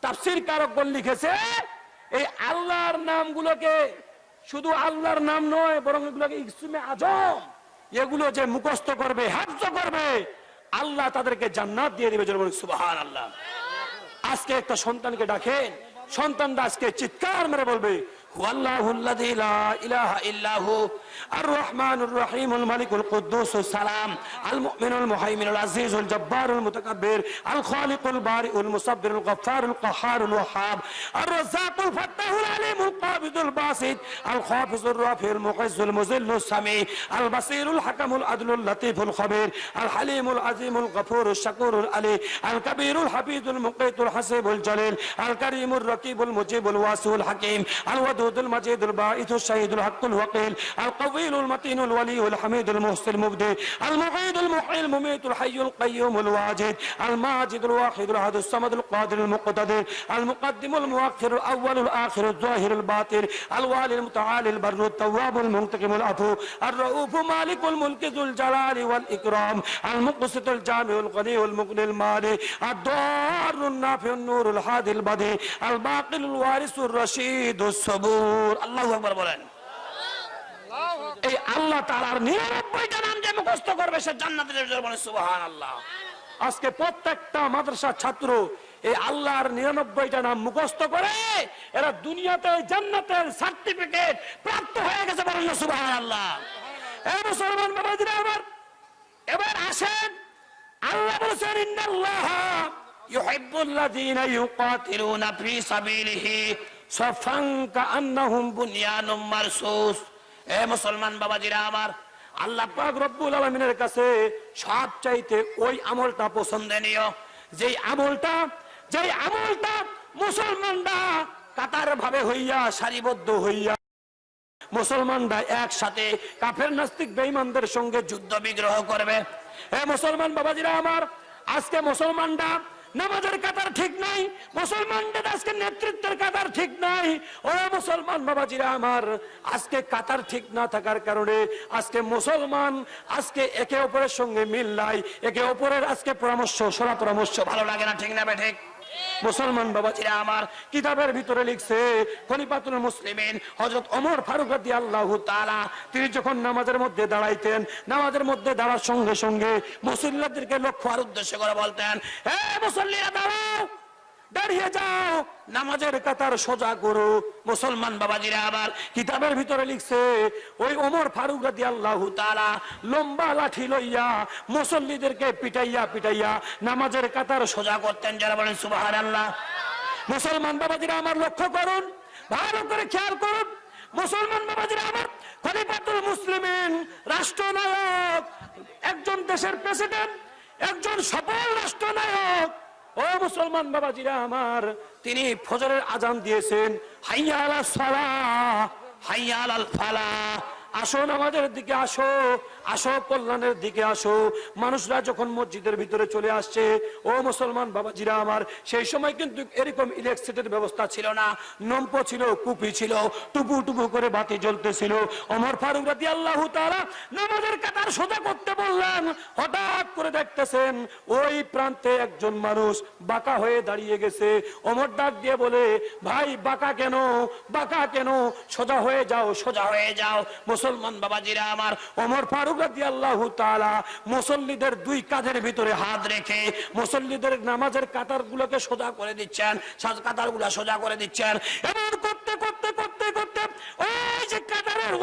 তাফসির কারক কারকগণ লিখেছে, এই আল্লাহর নামগুলোকে শুধু আল্লাহর নাম নয়, বরং এগুলোকে ইসমে আজম, এগুলো যে মুখস্থ করবে, হাফজ করবে, আল্লাহ তাদেরকে জান্নাত দিয়ে দিবে সুবাহান আল্লাহ আজকে একটা সন্তানকে ডাকেন, সন্তানটা আজকে চিৎকার মেরে বলবে হু আল্লাহ লা ইলাহা ইল্লাহু الرحمن الرحيم الملك القدوس السلام المؤمن المهيمن العزيز الجبار المتكبر الخالق البارئ المصبر الغفار القهار الوهاب الرزاق الفتاح العليم القابض الباسط الخافض الرافع المعز المذل السميع البصير الحكم العدل اللطيف الخبير الحليم العظيم الغفور الشكور العلي الكبير الحفيظ المقيت الحسيب الجليل الكريم الرقيب المجيب الواسع الحكيم الودود المجيد الباعث الشهيد الحق الوقيل الق الطويل المتين الولي الحميد المحسن المبدي المعيد المحيي المميت الحي القيوم الواجد الماجد الواحد الأحد الصمد القادر المقتدر المقدم المؤخر الأول الآخر الظاهر الباطن الوالي المتعالي البر التواب المنتقم العفو الرؤوف مالك الملك ذو الجلال والإكرام المقسط الجامع الغني المغني المالي الدار النافع النور الحادي البديع الباقي الوارث الرشيد الصبور. الله أكبر بولن এই আল্লাহ তাআলার নিরানব্বইটা নাম যে মুখস্থ করবে সে জান্নাতের বলে সুবহান আল্লাহ আজকে প্রত্যেকটা মাদ্রাসার ছাত্র এই আল্লাহর নিরানব্বইটা নাম মুখস্থ করে, এরা দুনিয়াতে জান্নাতের সার্টিফিকেট প্রাপ্ত হয়ে গেছে বলেন সুবহান আল্লাহ মুসলমান আবার এবার আসেন, আল্লাহ বলেছেন, ইন্নাল্লাহ ইউহিব্বুল্লাযীনা ইউকাতিলুনা ফি সাবিলিহি সাফান কাআন্নাহুম বুনিয়ানুম মারসুস। এ মুসলমান বাবাজিরা আমার, আল্লাহ পাক রব্বুল আলামিনের কাছে সব চাইতে ওই আমলটা পছন্দনীয় যেই আমলটা যেই আমলটা মুসলমানরা কাতার ভাবে হইয়া, সারিবদ্ধ হইয়া, মুসলমানরা একসাথে কাফের নাস্তিক বেঈমানদের সঙ্গে যুদ্ধ বিগ্রহ করবে। এ মুসলমান বাবাজিরা আমার, আজকে মুসলমানরা নামাজের কাতার ঠিক নাই, মুসলমানদের আজকে নেতৃত্বের কাতার ঠিক নাই। ও মুসলমান বাবাজিরা আমার, আজকে কাতার ঠিক না থাকার কারণে আজকে মুসলমান, আজকে একে অপরের সঙ্গে মিল নাই, একে অপরের আজকে পরামর্শ সরা পরামর্শ ভালো লাগে না, ঠিক না ঠিক? মুসলমান বাবাজিরা আমার কিতাবের ভিতরে লিখছে, খলিফাতুল মুসলিমিন হজরত অমর ফারুক আল্লাহ তালা তিনি যখন নামাজের মধ্যে দাঁড়াইতেন, নামাজের মধ্যে দাঁড়ার সঙ্গে সঙ্গে মুসল্লাদেরকে লক্ষ্য আর উদ্দেশ্য করে বলতেন, হে মুসল্লিরা, দাঁড়াও! দাঁড়িয়ে যাও। নামাজের কাতার সোজা করো। মুসলমান বাবাজিরা আবার কিতাবের ভিতরে লিখছে, ওই ওমর ফারুক রাদি আল্লাহ তালা লম্বা লাঠি লইয়া মুসল্লিদেরকে পিটাইয়া পিটাইয়া নামাজের কাতার সোজা করতেন। যারা বলেন সুবাহান আল্লাহ মুসলমান বাবাজিরা আমার লক্ষ্য করুন, ভালো করে খেয়াল করুন। মুসলমান বাবাজিরা আমার খলিফাতুল মুসলিমিন, রাষ্ট্রনায়ক, একজন দেশের প্রেসিডেন্ট, একজন সফল রাষ্ট্রনায়ক। ও মুসলমান বাবাজিরা আমার, তিনি ফজরের আজান দিয়েছেন। হাইয়া আলা সালা হাইয়া আলাল ফালা আসো আমাদের দিকে আসো। আসো, কল্যাণের দিকে আসো। মানুষরা যখন মসজিদের ভিতরে চলে আসছে, ও মুসলমান বাবাজিরা আমার, সেই সময় কিন্তু এরকম ইলেকট্রিসিটির ব্যবস্থা ছিল না। নম্প ছিল, কুপি ছিল, টুপু টুপু করে বাতি জ্বলতেছিল। অমর ফারুক রাতি আল্লাহ তারা নামাজের কাতার সোজা করতে বললেন, হঠাৎ করে দেখতেছেন ওই প্রান্তে একজন মানুষ বাঁকা হয়ে দাঁড়িয়ে গেছে। অমর ডাক দিয়ে বলে, ভাই, বাঁকা কেন? বাঁকা কেন? সোজা হয়ে যাও, সোজা হয়ে যাও, মুসলমান বাবাজিরা আমার। অমর ফারুক রাদি আল্লাহ তালা মুসল্লিদের দুই কাঁধের ভিতরে হাত রেখে মুসল্লিদের নামাজের কাতার গুলোকে সোজা করে দিচ্ছেন কাতারগুলা সোজা করে দিচ্ছেন। এমন করতে করতে করতে করতে ওই যে কাতারের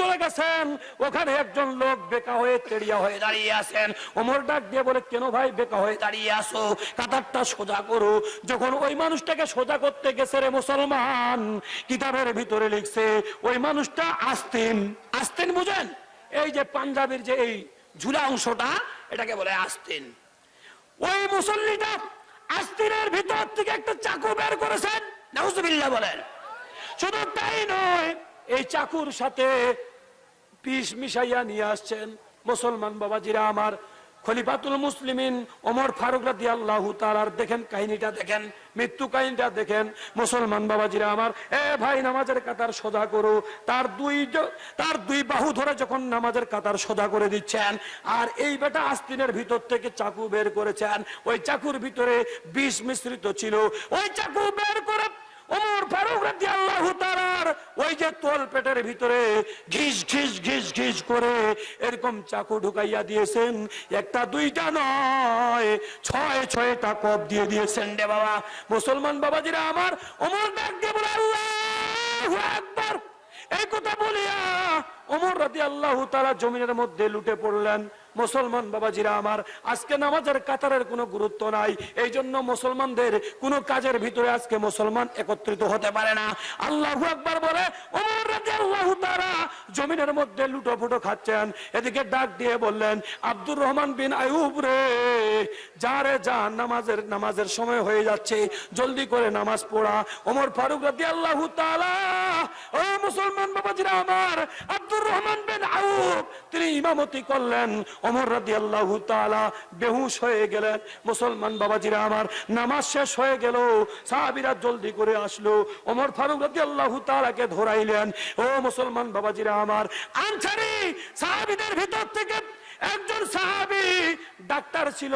চলে গেছেন। ওখানে একজন লোক বেকা হয়ে তেড়িয়া হয়ে দাঁড়িয়ে আছেন। ওমর ডাক দিয়ে বলে, কেন ভাই বেকা হয়ে দাঁড়িয়ে আসো কাতারটা সোজা করো। যখন ওই মানুষটাকে সোজা করতে গেছে রে মুসলমান, কিতাবের ভিতরে লিখছে, ওই মানুষটা আসতেন। আসতেন বুঝেন? এই যে পাঞ্জাবের যে এই ঝুলা অংশটা, এটাকে বলে আস্তিন। ওই মুসল্লিটা আস্তিনের ভিতর থেকে একটা চাকু বের করেছেন, নাউজুবিল্লাহ বলেন। শুধু তাই নয়, এই চাকুর সাথে পিস মিশাইয়া নিয়ে আসছেন মুসলমান বাবাজিরা আমার। খলিফাতুল মুসলিমিন ওমর ফারুক রাদি আল্লাহ তালার দেখেন কাহিনীটা দেখেন, মৃত্যু কাহিনীটা দেখেন। মুসলমান বাবাজিরা আমার, এ ভাই, নামাজের কাতার সোজা করো। তার দুই তার দুই বাহু ধরে যখন নামাজের কাতার সোজা করে দিচ্ছেন, আর এই বেটা আস্তিনের ভিতর থেকে চাকু বের করেছেন, ওই চাকুর ভিতরে বিষ মিশ্রিত ছিল। ওই চাকু বের করে ওমর ফারুক রাদিয়াল্লাহু তাআলার ওই যে তোল পেটের ভিতরে ঘিস ঘিস ঘিস ঘিস করে এরকম চাকু ঢুকাইয়া দিয়েছেন। একটা, দুইটা নয়, ছয়, ছয়টা কপ দিয়ে দিয়েছেন রে বাবা। মুসলমান বাবাজিরা আমার ওমর ডাক দিয়ে বলে, আল্লাহু আকবার। এই কথা বলিয়া ওমর রাদি আল্লাহ তারা জমিনের মধ্যে লুটে পড়লেন। মুসলমান বাবাজিরা আমার, আজকে নামাজের কাতারের কোনো গুরুত্ব নাই। এই জন্য মুসলমানদের কোনো কাজের ভিতরে আজকে মুসলমান একত্রিত হতে পারে না। আল্লাহ একবার বলে জমিনের মধ্যে লুটো ফুটো খাচ্ছেন। এদিকে ডাক দিয়ে বললেন, আব্দুর রহমান বিন আয়ুব রে, যা রে যা, নামাজের নামাজের সময় হয়ে যাচ্ছে, জলদি করে নামাজ পড়া। ওমর ফারুক রাদি আল্লাহ ও মুসলমান বাবাজিরা আমার, আব্দুর রহমান বিন আউব তিনি ইমামতি করলেন। ওমর রাদি আল্লাহ বেহুশ হয়ে গেলেন। মুসলমান বাবাজিরা আমার, নামাজ শেষ হয়ে গেল। সাহাবিরা জলদি করে আসলো। অমর ফারুক রাদি আল্লাহ তালাকে ধরাইলেন। ও মুসলমান বাবাজিরা আমার আনসারি সাহাবিদের ভিতর থেকে একজন সাহাবি ডাক্তার ছিল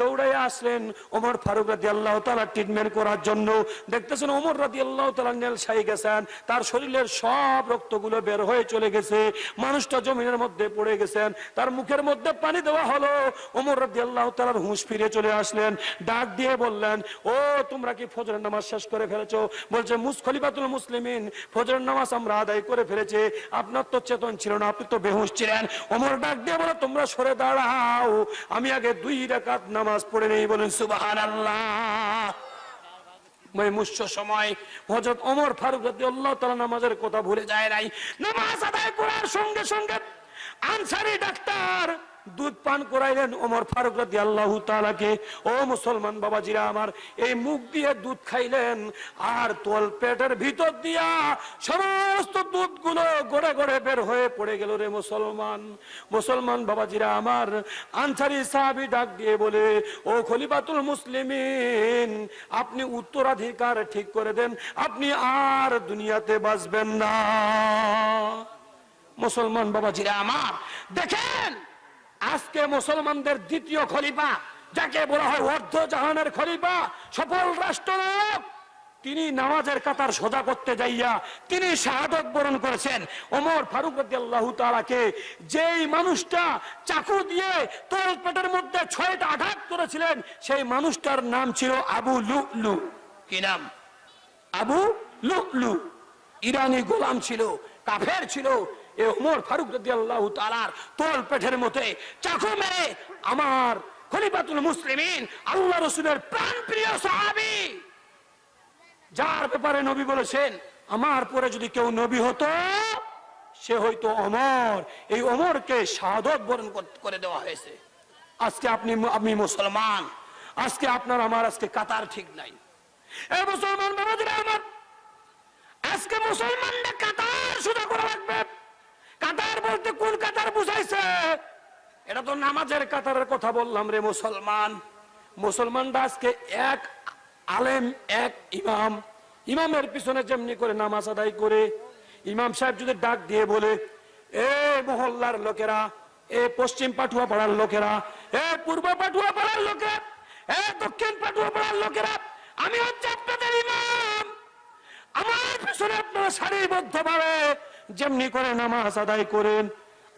দৌড়াইয়া আসলেন ওমর ফারুক রাদি আল্লাহ তালা ট্রিটমেন্ট করার জন্য। দেখতেছেন ওমর রাদি আল্লাহ তালা নেল সাই গেছেন, তার শরীরের সব রক্তগুলো বের হয়ে চলে গেছে, মানুষটা জমিনের মধ্যে পড়ে গেছেন, তার মুখের মধ্যে পানি দেওয়া হলো। ওমর রাদি আল্লাহ তালার হুঁশ ফিরে চলে আসলেন, ডাক দিয়ে বললেন, ও, তোমরা কি ফজরের নামাজ শেষ করে ফেলেছো? বলছে, মুস, খলিফাতুল মুসলিমিন, ফজরের নামাজ আমরা আদায় করে ফেলেছি, আপনার তো চেতন ছিল না, আপনি তো বেহুশ ছিলেন। ওমর ডাক দিয়ে বলো, তোমরা সরে দাঁড়াও, আমি আগে দুই রাকাত নামাজ পড়ে নেই বলেন সুবাহান আল্লাহ মুস্য সময় ফারুক তালা নামাজের কথা ভুলে যায় নাই। নামাজ আদায় করার সঙ্গে সঙ্গে আনসারি ডাক্তার দুধ পান করাইলেন ওমর ফারুক রাদি আল্লাহ তালাকে ও মুসলমান বাবাজিরা আমার, এই মুখ দিয়ে দুধ খাইলেন আর তোল পেটের ভিতর দিয়া সমস্ত দুধগুলো গড়ে গড়ে বের হয়ে পড়ে গেল রে মুসলমান। মুসলমান বাবাজিরা আমার, আনসারি সাহাবি ডাক দিয়ে বলে, ও খলিফাতুল মুসলিমিন, আপনি উত্তরাধিকার ঠিক করে দেন, আপনি আর দুনিয়াতে বাঁচবেন না। মুসলমান বাবাজিরা আমার, দেখেন আজকে মুসলমানদের দ্বিতীয় খলিফা যাকে বলা হয় অর্ধ জাহানের খলিফা সফল রাষ্ট্রনায়ক। তিনি নামাজের কাতার সোজা করতে যাইয়া তিনি শাহাদত বরণ করেছেন। ওমর ফারুক আল্লাহ তালাকে যেই মানুষটা চাকু দিয়ে তোর পেটের মধ্যে ছয়টা আঘাত করেছিলেন সেই মানুষটার নাম ছিল আবু লুলু। কি নাম? আবু লুলু। ইরানি গোলাম ছিল কাফের ছিল এ ওমর ফারুক রাদিয়াল্লাহু তাআলার তোল পেটের মধ্যে চাকু মেরে আমার খলিফাতুল মুসলিমিন আল্লাহ রাসূলের প্রাণপ্রিয় সাহাবী। যার ব্যাপারে নবী বলেছেন, আমার পরে যদি কেউ নবী হতো, সে হয়তো অমর এই অমরকে শাহাদত বরণ করে দেওয়া হয়েছে। আজকে আপনি আপনি মুসলমান, আজকে আপনার আমার, আজকে কাতার ঠিক নাই। এই মুসলমান আজকে মুসলমানরা কাতার সোজা করে রাখবে কাতার বলতে কোন কাতার বুঝাইছে? এটা তো নামাজের কাতারের কথা বললাম রে মুসলমান। মুসলমানরা আজকে এক আলেম, এক ইমাম। ইমামের পিছনে যেমনি করে নামাজ আদায় করে, ইমাম সাহেব যদি ডাক দিয়ে বলে, এ মহল্লার লোকেরা, এ পশ্চিম পাঠুয়া পাড়ার লোকেরা, এ পূর্ব পাঠুয়া পাড়ার লোকেরা, এ দক্ষিণ পাঠুয়া পাড়ার লোকেরা, আমি হচ্ছে আপনাদের ইমাম। আমার পিছনে আপনারা সারিবদ্ধ ভাবে যেমনি করে নামাজ আদায় করেন।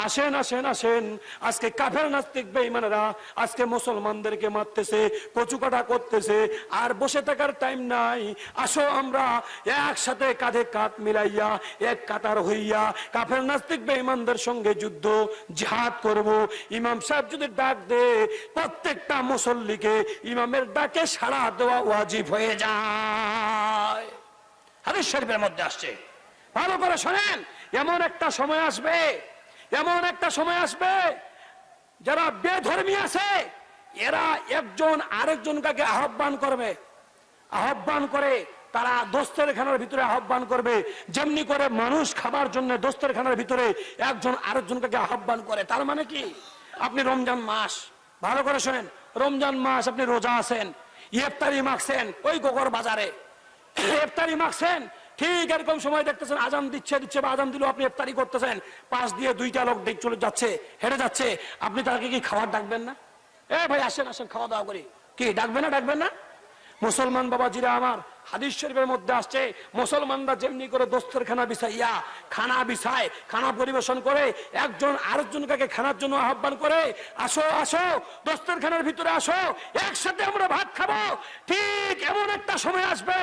আসেন আসেন আসেন। আজকে কাফের নাস্তিক বেঈমানেরা আজকে মুসলমানদেরকে মারতেছে কচুকাটা করতেছে, আর বসে থাকার টাইম নাই। আসো আমরা একসাথে কাঁধে কাঁধ মিলাইয়া, এক কাতার হইয়া কাফের নাস্তিক বেঈমানদের সঙ্গে যুদ্ধ, জিহাদ করব। ইমাম সাহেব যদি ডাক দে, প্রত্যেকটা মুসল্লিকে ইমামের ডাকে সাড়া দেওয়া ওয়াজিব হয়ে যায়। হাদিস শরীফের মধ্যে আসছে। ভালো করে শোনেন। এমন একটা সময় আসবে, এমন একটা সময় আসবে, যারা বেধর্মী আছে, এরা একজন আরেকজনকে আহ্বান করবে, আহ্বান করে তারা দোস্তের খানার ভিতরে আহ্বান করবে। যেমনি করে মানুষ খাবার জন্য দোস্তের খানার ভিতরে একজন আরেকজনকে আহ্বান করে, তার মানে কি? আপনি রমজান মাস, ভালো করে শোনেন, রমজান মাস আপনি রোজা আছেন, ইফতারি মাখছেন, ওই গোগর বাজারে, ইফতারি মাখছেন ঠিক এরকম সময় দেখতেছেন, আজান দিচ্ছে দিচ্ছে বা আজান দিল আপনি ইফতারি করতেছেন। পাশ দিয়ে দুইটা লোক ডেক চলে যাচ্ছে, হেঁটে যাচ্ছে। আপনি তাকে কি খাবার ডাকবেন না? এ ভাই, আসেন আসেন খাওয়া দাওয়া করি। কি, ডাকবেন না ডাকবেন না? মুসলমান বাবা জিরা আমার হাদিস শরীফের মধ্যে আসছে, মুসলমানরা যেমনি করে দোস্তের খানা বিছাইয়া খানা বিছায় খানা পরিবেশন করে, একজন আরেকজনকে খানার জন্য আহ্বান করে, আসো আসো, দোস্তের খানার ভিতরে আসো, একসাথে আমরা ভাত খাব। ঠিক এমন একটা সময় আসবে,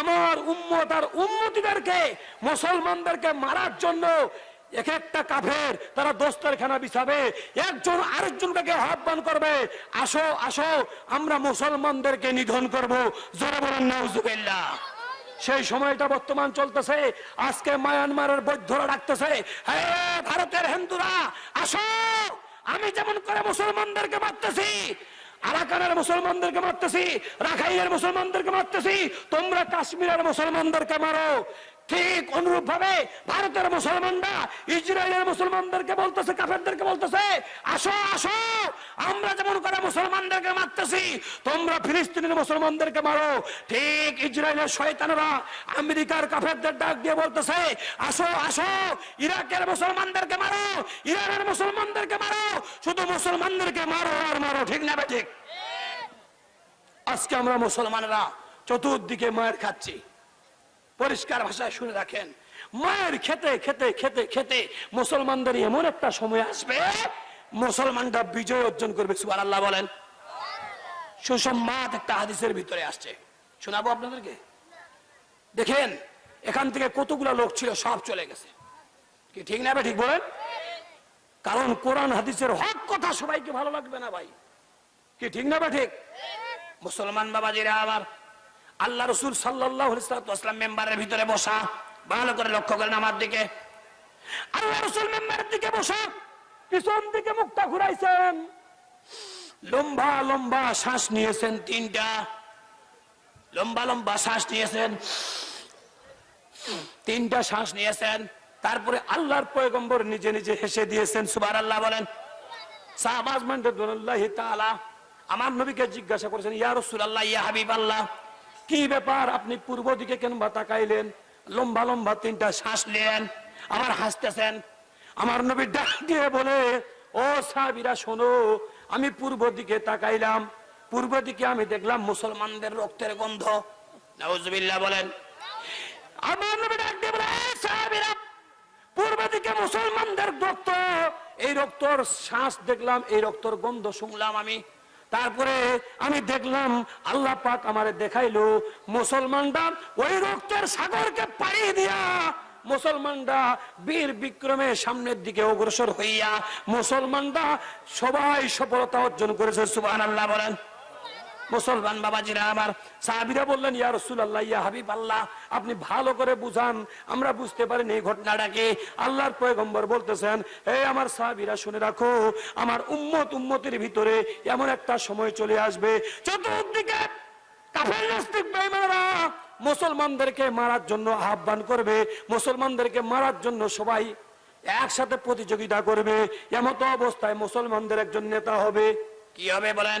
আমার উম্মত আর উম্মতিদেরকে, মুসলমানদেরকে মারার জন্য এক একটা কাফের তারা দোস্তের খানা বিছাবে, একজন আরেকজনকে আহ্বান করবে, আসো আসো, আমরা মুসলমানদেরকে নিধন করব। জোরে বলেন, নাউজুবিল্লাহ। সেই সময়টা বর্তমান চলতেছে, আজকে মায়ানমারের বৈধ্যরা ডাকতেছে ভারতের হিন্দুরা, আসো, আমি যেমন করে মুসলমানদেরকে মারতেছি, আরাকানের মুসলমানদেরকে মারতেছি, রাখাইনের মুসলমানদেরকে মারতেছি, তোমরা কাশ্মীরের মুসলমানদেরকে মারো। ঠিক অনুরূপ ভাবে ভারতের মুসলমানরা, ইসরায়েলের মুসলমানদেরকে বলতেছে, কাফেরদেরকে বলতেছে, আসো আসো, আমরা যেমন করে মুসলমানদেরকে মারতেছি, তোমরা ফিলিস্তিনের মুসলমানদেরকে মারো। ঠিক ইসরায়েলের শয়তানরা আমেরিকার কাফেরদের ডাক দিয়ে বলতেছে, আসো আসো, ইরাকের মুসলমানদেরকে মারো, ইরানের মুসলমানদেরকে মারো, শুধু মুসলমানদেরকে মারো আর মারো, ঠিক না ঠিক আজকে আমরা মুসলমানরা চতুর্দিকে মায়ের খাচ্ছি। পরিষ্কার ভাষায় শুনে রাখেন। মায়ের খেতে খেতে খেতে খেতে মুসলমানদের এমন একটা সময় আসবে, মুসলমানরা বিজয় অর্জন করবে সুবার আল্লাহ বলেন। সুসম্মাদ একটা হাদিসের ভিতরে আসছে। শোনাবো আপনাদেরকে? দেখেন, এখান থেকে কতগুলো লোক ছিল, সব চলে গেছে। কি ঠিক না ঠিক বলেন? কারণ কোরআন হাদিসের হক কথা সবাইকে ভালো লাগবে না ভাই। কি ঠিক না ঠিক? মুসলমান বাবাজিরা আবার আল্লাহ রসুল সাল্লাহ মেম্বারের ভিতরে বসা। ভালো করে লক্ষ্য করেন আমার দিকে। আল্লাহ রসুল মেম্বারের দিকে বসা। পিছন দিকে মুখটা ঘুরাইছেন। লম্বা লম্বা শ্বাস নিয়েছেন তিনটা। লম্বা লম্বা শ্বাস নিয়েছেন। তিনটা শ্বাস নিয়েছেন। তারপরে আল্লাহর পয়গম্বর নিজে নিজে হেসে দিয়েছেন সুবার আল্লাহ বলেন আমার নবীকে জিজ্ঞাসা করেছেন, ইয়া আল্লাহ ইয়া হাবিবাল্লাহ কি ব্যাপার? আপনি পূর্ব দিকে কেন বা তাকাইলেন? লম্বা লম্বা তিনটা শ্বাস নিলেন আবার হাসতেছেন। আমার নবী ডাক দিয়ে বলে, ও সাহাবীরা, শোনো, আমি পূর্ব দিকে তাকাইলাম। পূর্ব দিকে আমি দেখলাম মুসলমানদের রক্তের গন্ধ। বলেন। আমার ডাক বলে "এই পূর্ব দিকে মুসলমানদের রক্ত, এই রক্তর শ্বাস দেখলাম, এই রক্তর গন্ধ শুনলাম আমি। তারপরে আমি দেখলাম আল্লাহ পাক আমারে দেখাইলো, মুসলমানরা ওই রক্তের সাগরকে পাড়ি দিয়া মুসলমানরা বীর বিক্রমের সামনের দিকে অগ্রসর হইয়া মুসলমানরা সবাই সফলতা অর্জন করেছে সুবাহ আল্লাহ বলেন। মুসলমান বাবাজিরা, আমার সাহাবিরা বললেন, ইয়া রসুল্লাহ ইয়া হাবিব আল্লাহ আপনি ভালো করে বুঝান, আমরা বুঝতে পারিনি এই ঘটনাটাকে আল্লাহর পয়গম্বর বলতেছেন হে আমার সাহাবিরা, শুনে রাখো, আমার উম্মত উম্মতের ভিতরে এমন একটা সময় চলে আসবে, চতুর্দিকে কাফের নাস্তিক বেঈমানরা মুসলমানদেরকে মারার জন্য আহ্বান করবে, মুসলমানদেরকে মারার জন্য সবাই একসাথে প্রতিযোগিতা করবে, এমতো অবস্থায় মুসলমানদের একজন নেতা হবে। কি হবে বলেন?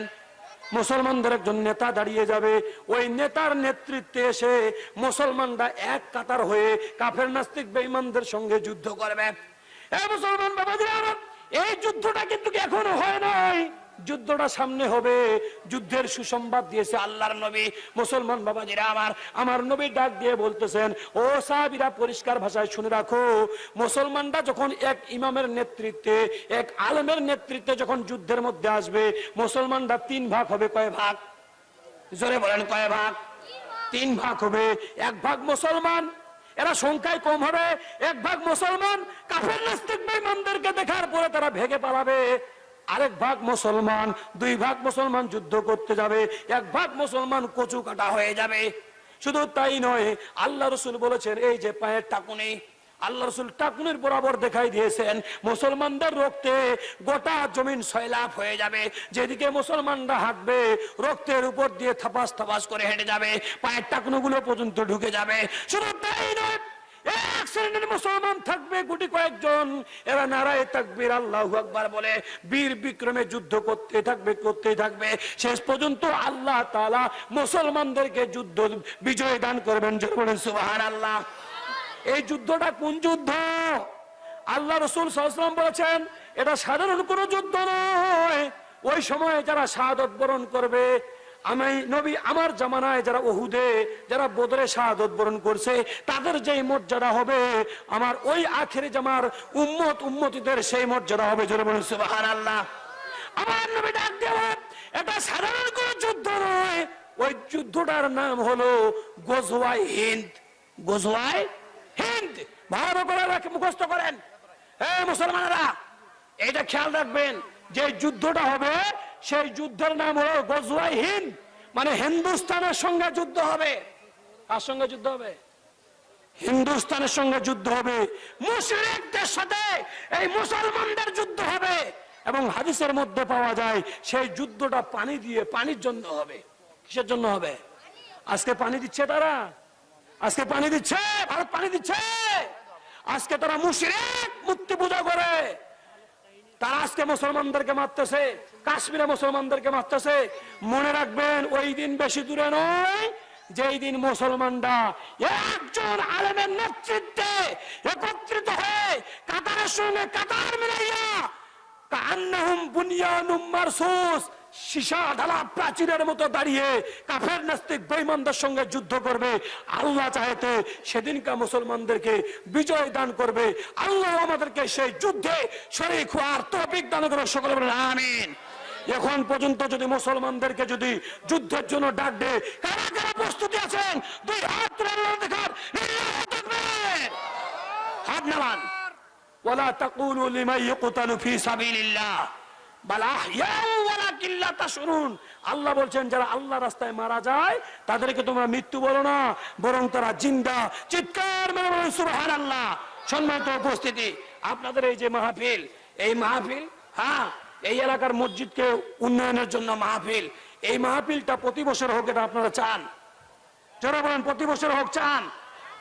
মুসলমানদের একজন নেতা দাঁড়িয়ে যাবে। ওই নেতার নেতৃত্বে এসে মুসলমানরা এক কাতার হয়ে কাফের নাস্তিক বেঈমানদের সঙ্গে যুদ্ধ করবে। এ মুসলমান বাবাজিরা এই যুদ্ধটা কিন্তু এখনও হয় নাই। যুদ্ধটা সামনে হবে। যুদ্ধের সুসংবাদ দিয়েছে আল্লাহর নবী। মুসলমান বাবাজিরা আমার আমার নবী ডাক দিয়ে বলতেছেন, ও সাহাবিরা, পরিষ্কার ভাষায় শুনে রাখো। মুসলমানরা যখন এক ইমামের নেতৃত্বে, এক আলমের নেতৃত্বে যখন যুদ্ধের মধ্যে আসবে, মুসলমানরা তিন ভাগ হবে, কয় ভাগ? জোরে বলেন, কয় ভাগ? তিন ভাগ হবে। এক ভাগ মুসলমান, এরা সংখ্যায় কম হবে। এক ভাগ মুসলমান, কাফের নাস্তিক বেঈমানদেরকে দেখার পরে তারা ভেগে পালাবে। আরেক ভাগ মুসলমান, দুই ভাগ মুসলমান যুদ্ধ করতে যাবে, এক ভাগ মুসলমান কচু কাটা হয়ে যাবে। শুধু তাই নয়, আল্লাহ রসুল বলেছেন, এই যে পায়ের টাকুনি। আল্লাহ রসুল টাকুনির বরাবর দেখাই দিয়েছেন, মুসলমানদের রক্তে গোটা জমিন সয়লাভ হয়ে যাবে। যেদিকে মুসলমানরা হাঁটবে, রক্তের উপর দিয়ে থাপাস থাপাস করে হেঁটে যাবে, পায়ের টাকুনোগুলো পর্যন্ত ঢুকে যাবে। শুধু তাই নয় এক শ্রেণির মুসলমান থাকবে গুটি কয়েকজন। এরা নারায় তাকবীর, আল্লাহু আকবার বলে। বীর বিক্রমে যুদ্ধ করতে থাকবে করতে থাকবে। শেষ পর্যন্ত আল্লাহ তাআলা মুসলমানদেরকে যুদ্ধ বিজয় দান করবেন। জোরে সুবহানাল্লাহ। এই যুদ্ধটা কোন যুদ্ধ? আল্লাহ রসুল সাল্লাম বলেছেন, এটা সাধারণ কোনো যুদ্ধ নয়। ওই সময় যারা শাহাদত বরণ করবে আমি নবী আমার জামানায় যারা ওহুদে যারা বদরে শাহাদত বরণ করছে, তাদের যেই মর্যাদা হবে, আমার ওই আখেরি জামার উম্মত উম্মতিদের সেই মর্যাদা হবে, জোরে বলুন, সুবহানাল্লাহ। আমার নবী ডাক দেওয়া এটা সাধারণ কোনো যুদ্ধ নয়। ওই যুদ্ধটার নাম হলো গোজওয়াই হিন্দ। গোজওয়াই হিন্দ। ভালো করে মুখস্থ করেন। হ্যাঁ মুসলমানেরা এটা খেয়াল রাখবেন, যে যুদ্ধটা হবে সেই যুদ্ধের নাম হলো গজওয়াই মানে হিন্দুস্তানের সঙ্গে যুদ্ধ হবে। কার সঙ্গে যুদ্ধ হবে? হিন্দুস্তানের সঙ্গে যুদ্ধ হবে। মুসলিমদের সাথে এই মুসলমানদের যুদ্ধ হবে। এবং হাদিসের মধ্যে পাওয়া যায়, সেই যুদ্ধটা পানি দিয়ে পানির জন্য হবে। কিসের জন্য হবে? আজকে পানি দিচ্ছে তারা? আজকে পানি দিচ্ছে? ভারত পানি দিচ্ছে? আজকে তারা মুশরিক মূর্তি পূজা করে। তারা আজকে মুসলমানদেরকে মারতেছে। কাশ্মীরে মুসলমানদেরকে মারতেছে। মনে রাখবেন, ওই দিন বেশি দূরে নয়, যেই দিন মুসলমানরা একজন আলেমের নেতৃত্বে একত্রিত হয়ে কাতারের সঙ্গে কাতার মিলাইয়া সীসা প্রাচীরের মতো দাঁড়িয়ে কাফের নাস্তিক সঙ্গে যুদ্ধ করবে। আল্লাহ সেদিনকার মুসলমানদেরকে বিজয় দান করবে। আল্লাহ আমাদেরকে সেই যুদ্ধে দান সকলে আমিন। এখন পর্যন্ত যদি মুসলমানদেরকে যদি যুদ্ধের জন্য ডাক দে কারা কারা প্রস্তুতি আছেন দুই হাত তুলে আল্লাহ দেখার লিল্লাহু তাকবীর হাত নামান ولا تقولوا لمن يقتل في سبيل الله بل احياء ولكن لا تشعرون আল্লাহ বলছেন যারা আল্লাহ রাস্তায় মারা যায় তাদেরকে তোমরা মৃত্যু বলো না বরং তারা জিন্দা চিৎকার মেরে বলেন সুবহানাল্লাহ সম্মানিত উপস্থিতি আপনাদের এই যে মাহফিল এই মাহফিল হ্যাঁ এই এলাকার মসজিদকে উন্নয়নের জন্য মাহফিল। এই মাহফিলটা প্রতি বছর হোক, এটা আপনারা চান। যারা বলেন, প্রতি বছর হোক, চান।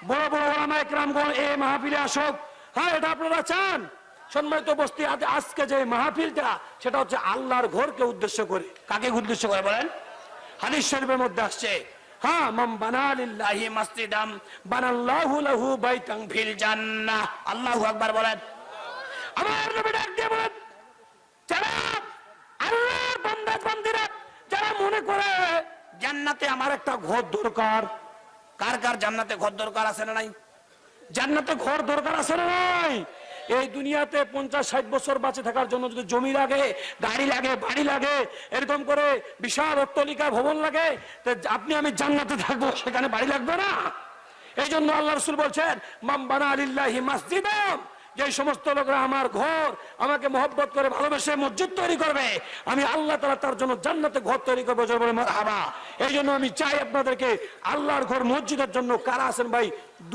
বড় বড় ওলামা একরামগণ এই মাহফিলে আসুক। হ্যাঁ এটা আপনারা চান। সম্মানিত বস্তি আজ আজকে যে মাহফিলটা, সেটা হচ্ছে আল্লাহর ঘরকে উদ্দেশ্য করে। কাকে উদ্দেশ্য করে বলেন? হাদিস শরীফের মধ্যে আসছে হ্যাঁ মাম বানালিল্লাহি মাসজিদাম, বানাল্লাহু লাহু বাইতান ফিল জান্নাহ। আল্লাহু আকবার বলেন। আমার নবী ডাক দিয়ে বলেন যারা মনে করে জান্নাতে আমার একটা ঘর দরকার, কার কার জান্নাতে ঘর দরকার আছে না নাই? জান্নাতে ঘর দরকার আছে না নাই? এই দুনিয়াতে পঞ্চাশ, ষাট বছর বাঁচে থাকার জন্য যদি জমি লাগে, গাড়ি লাগে, বাড়ি লাগে, এরকম করে বিশাল অট্টলিকা, ভবন লাগে আপনি আমি জান্নাতে থাকব, সেখানে বাড়ি লাগবে না। এই জন্য আল্লাহ রসুল বলছেন মাম্বানা আলিল্লাহি মাসজিদাম যে সমস্ত লোকরা আমার ঘর আমাকে মহব্বত করে ভালোবেসে মসজিদ তৈরি করবে, আমি আল্লাহ তালা তার জন্য জান্নাতে ঘর তৈরি করব বলে হাবা এই জন্য আমি চাই আপনাদেরকে আল্লাহর ঘর মসজিদের জন্য কারা আছেন ভাই?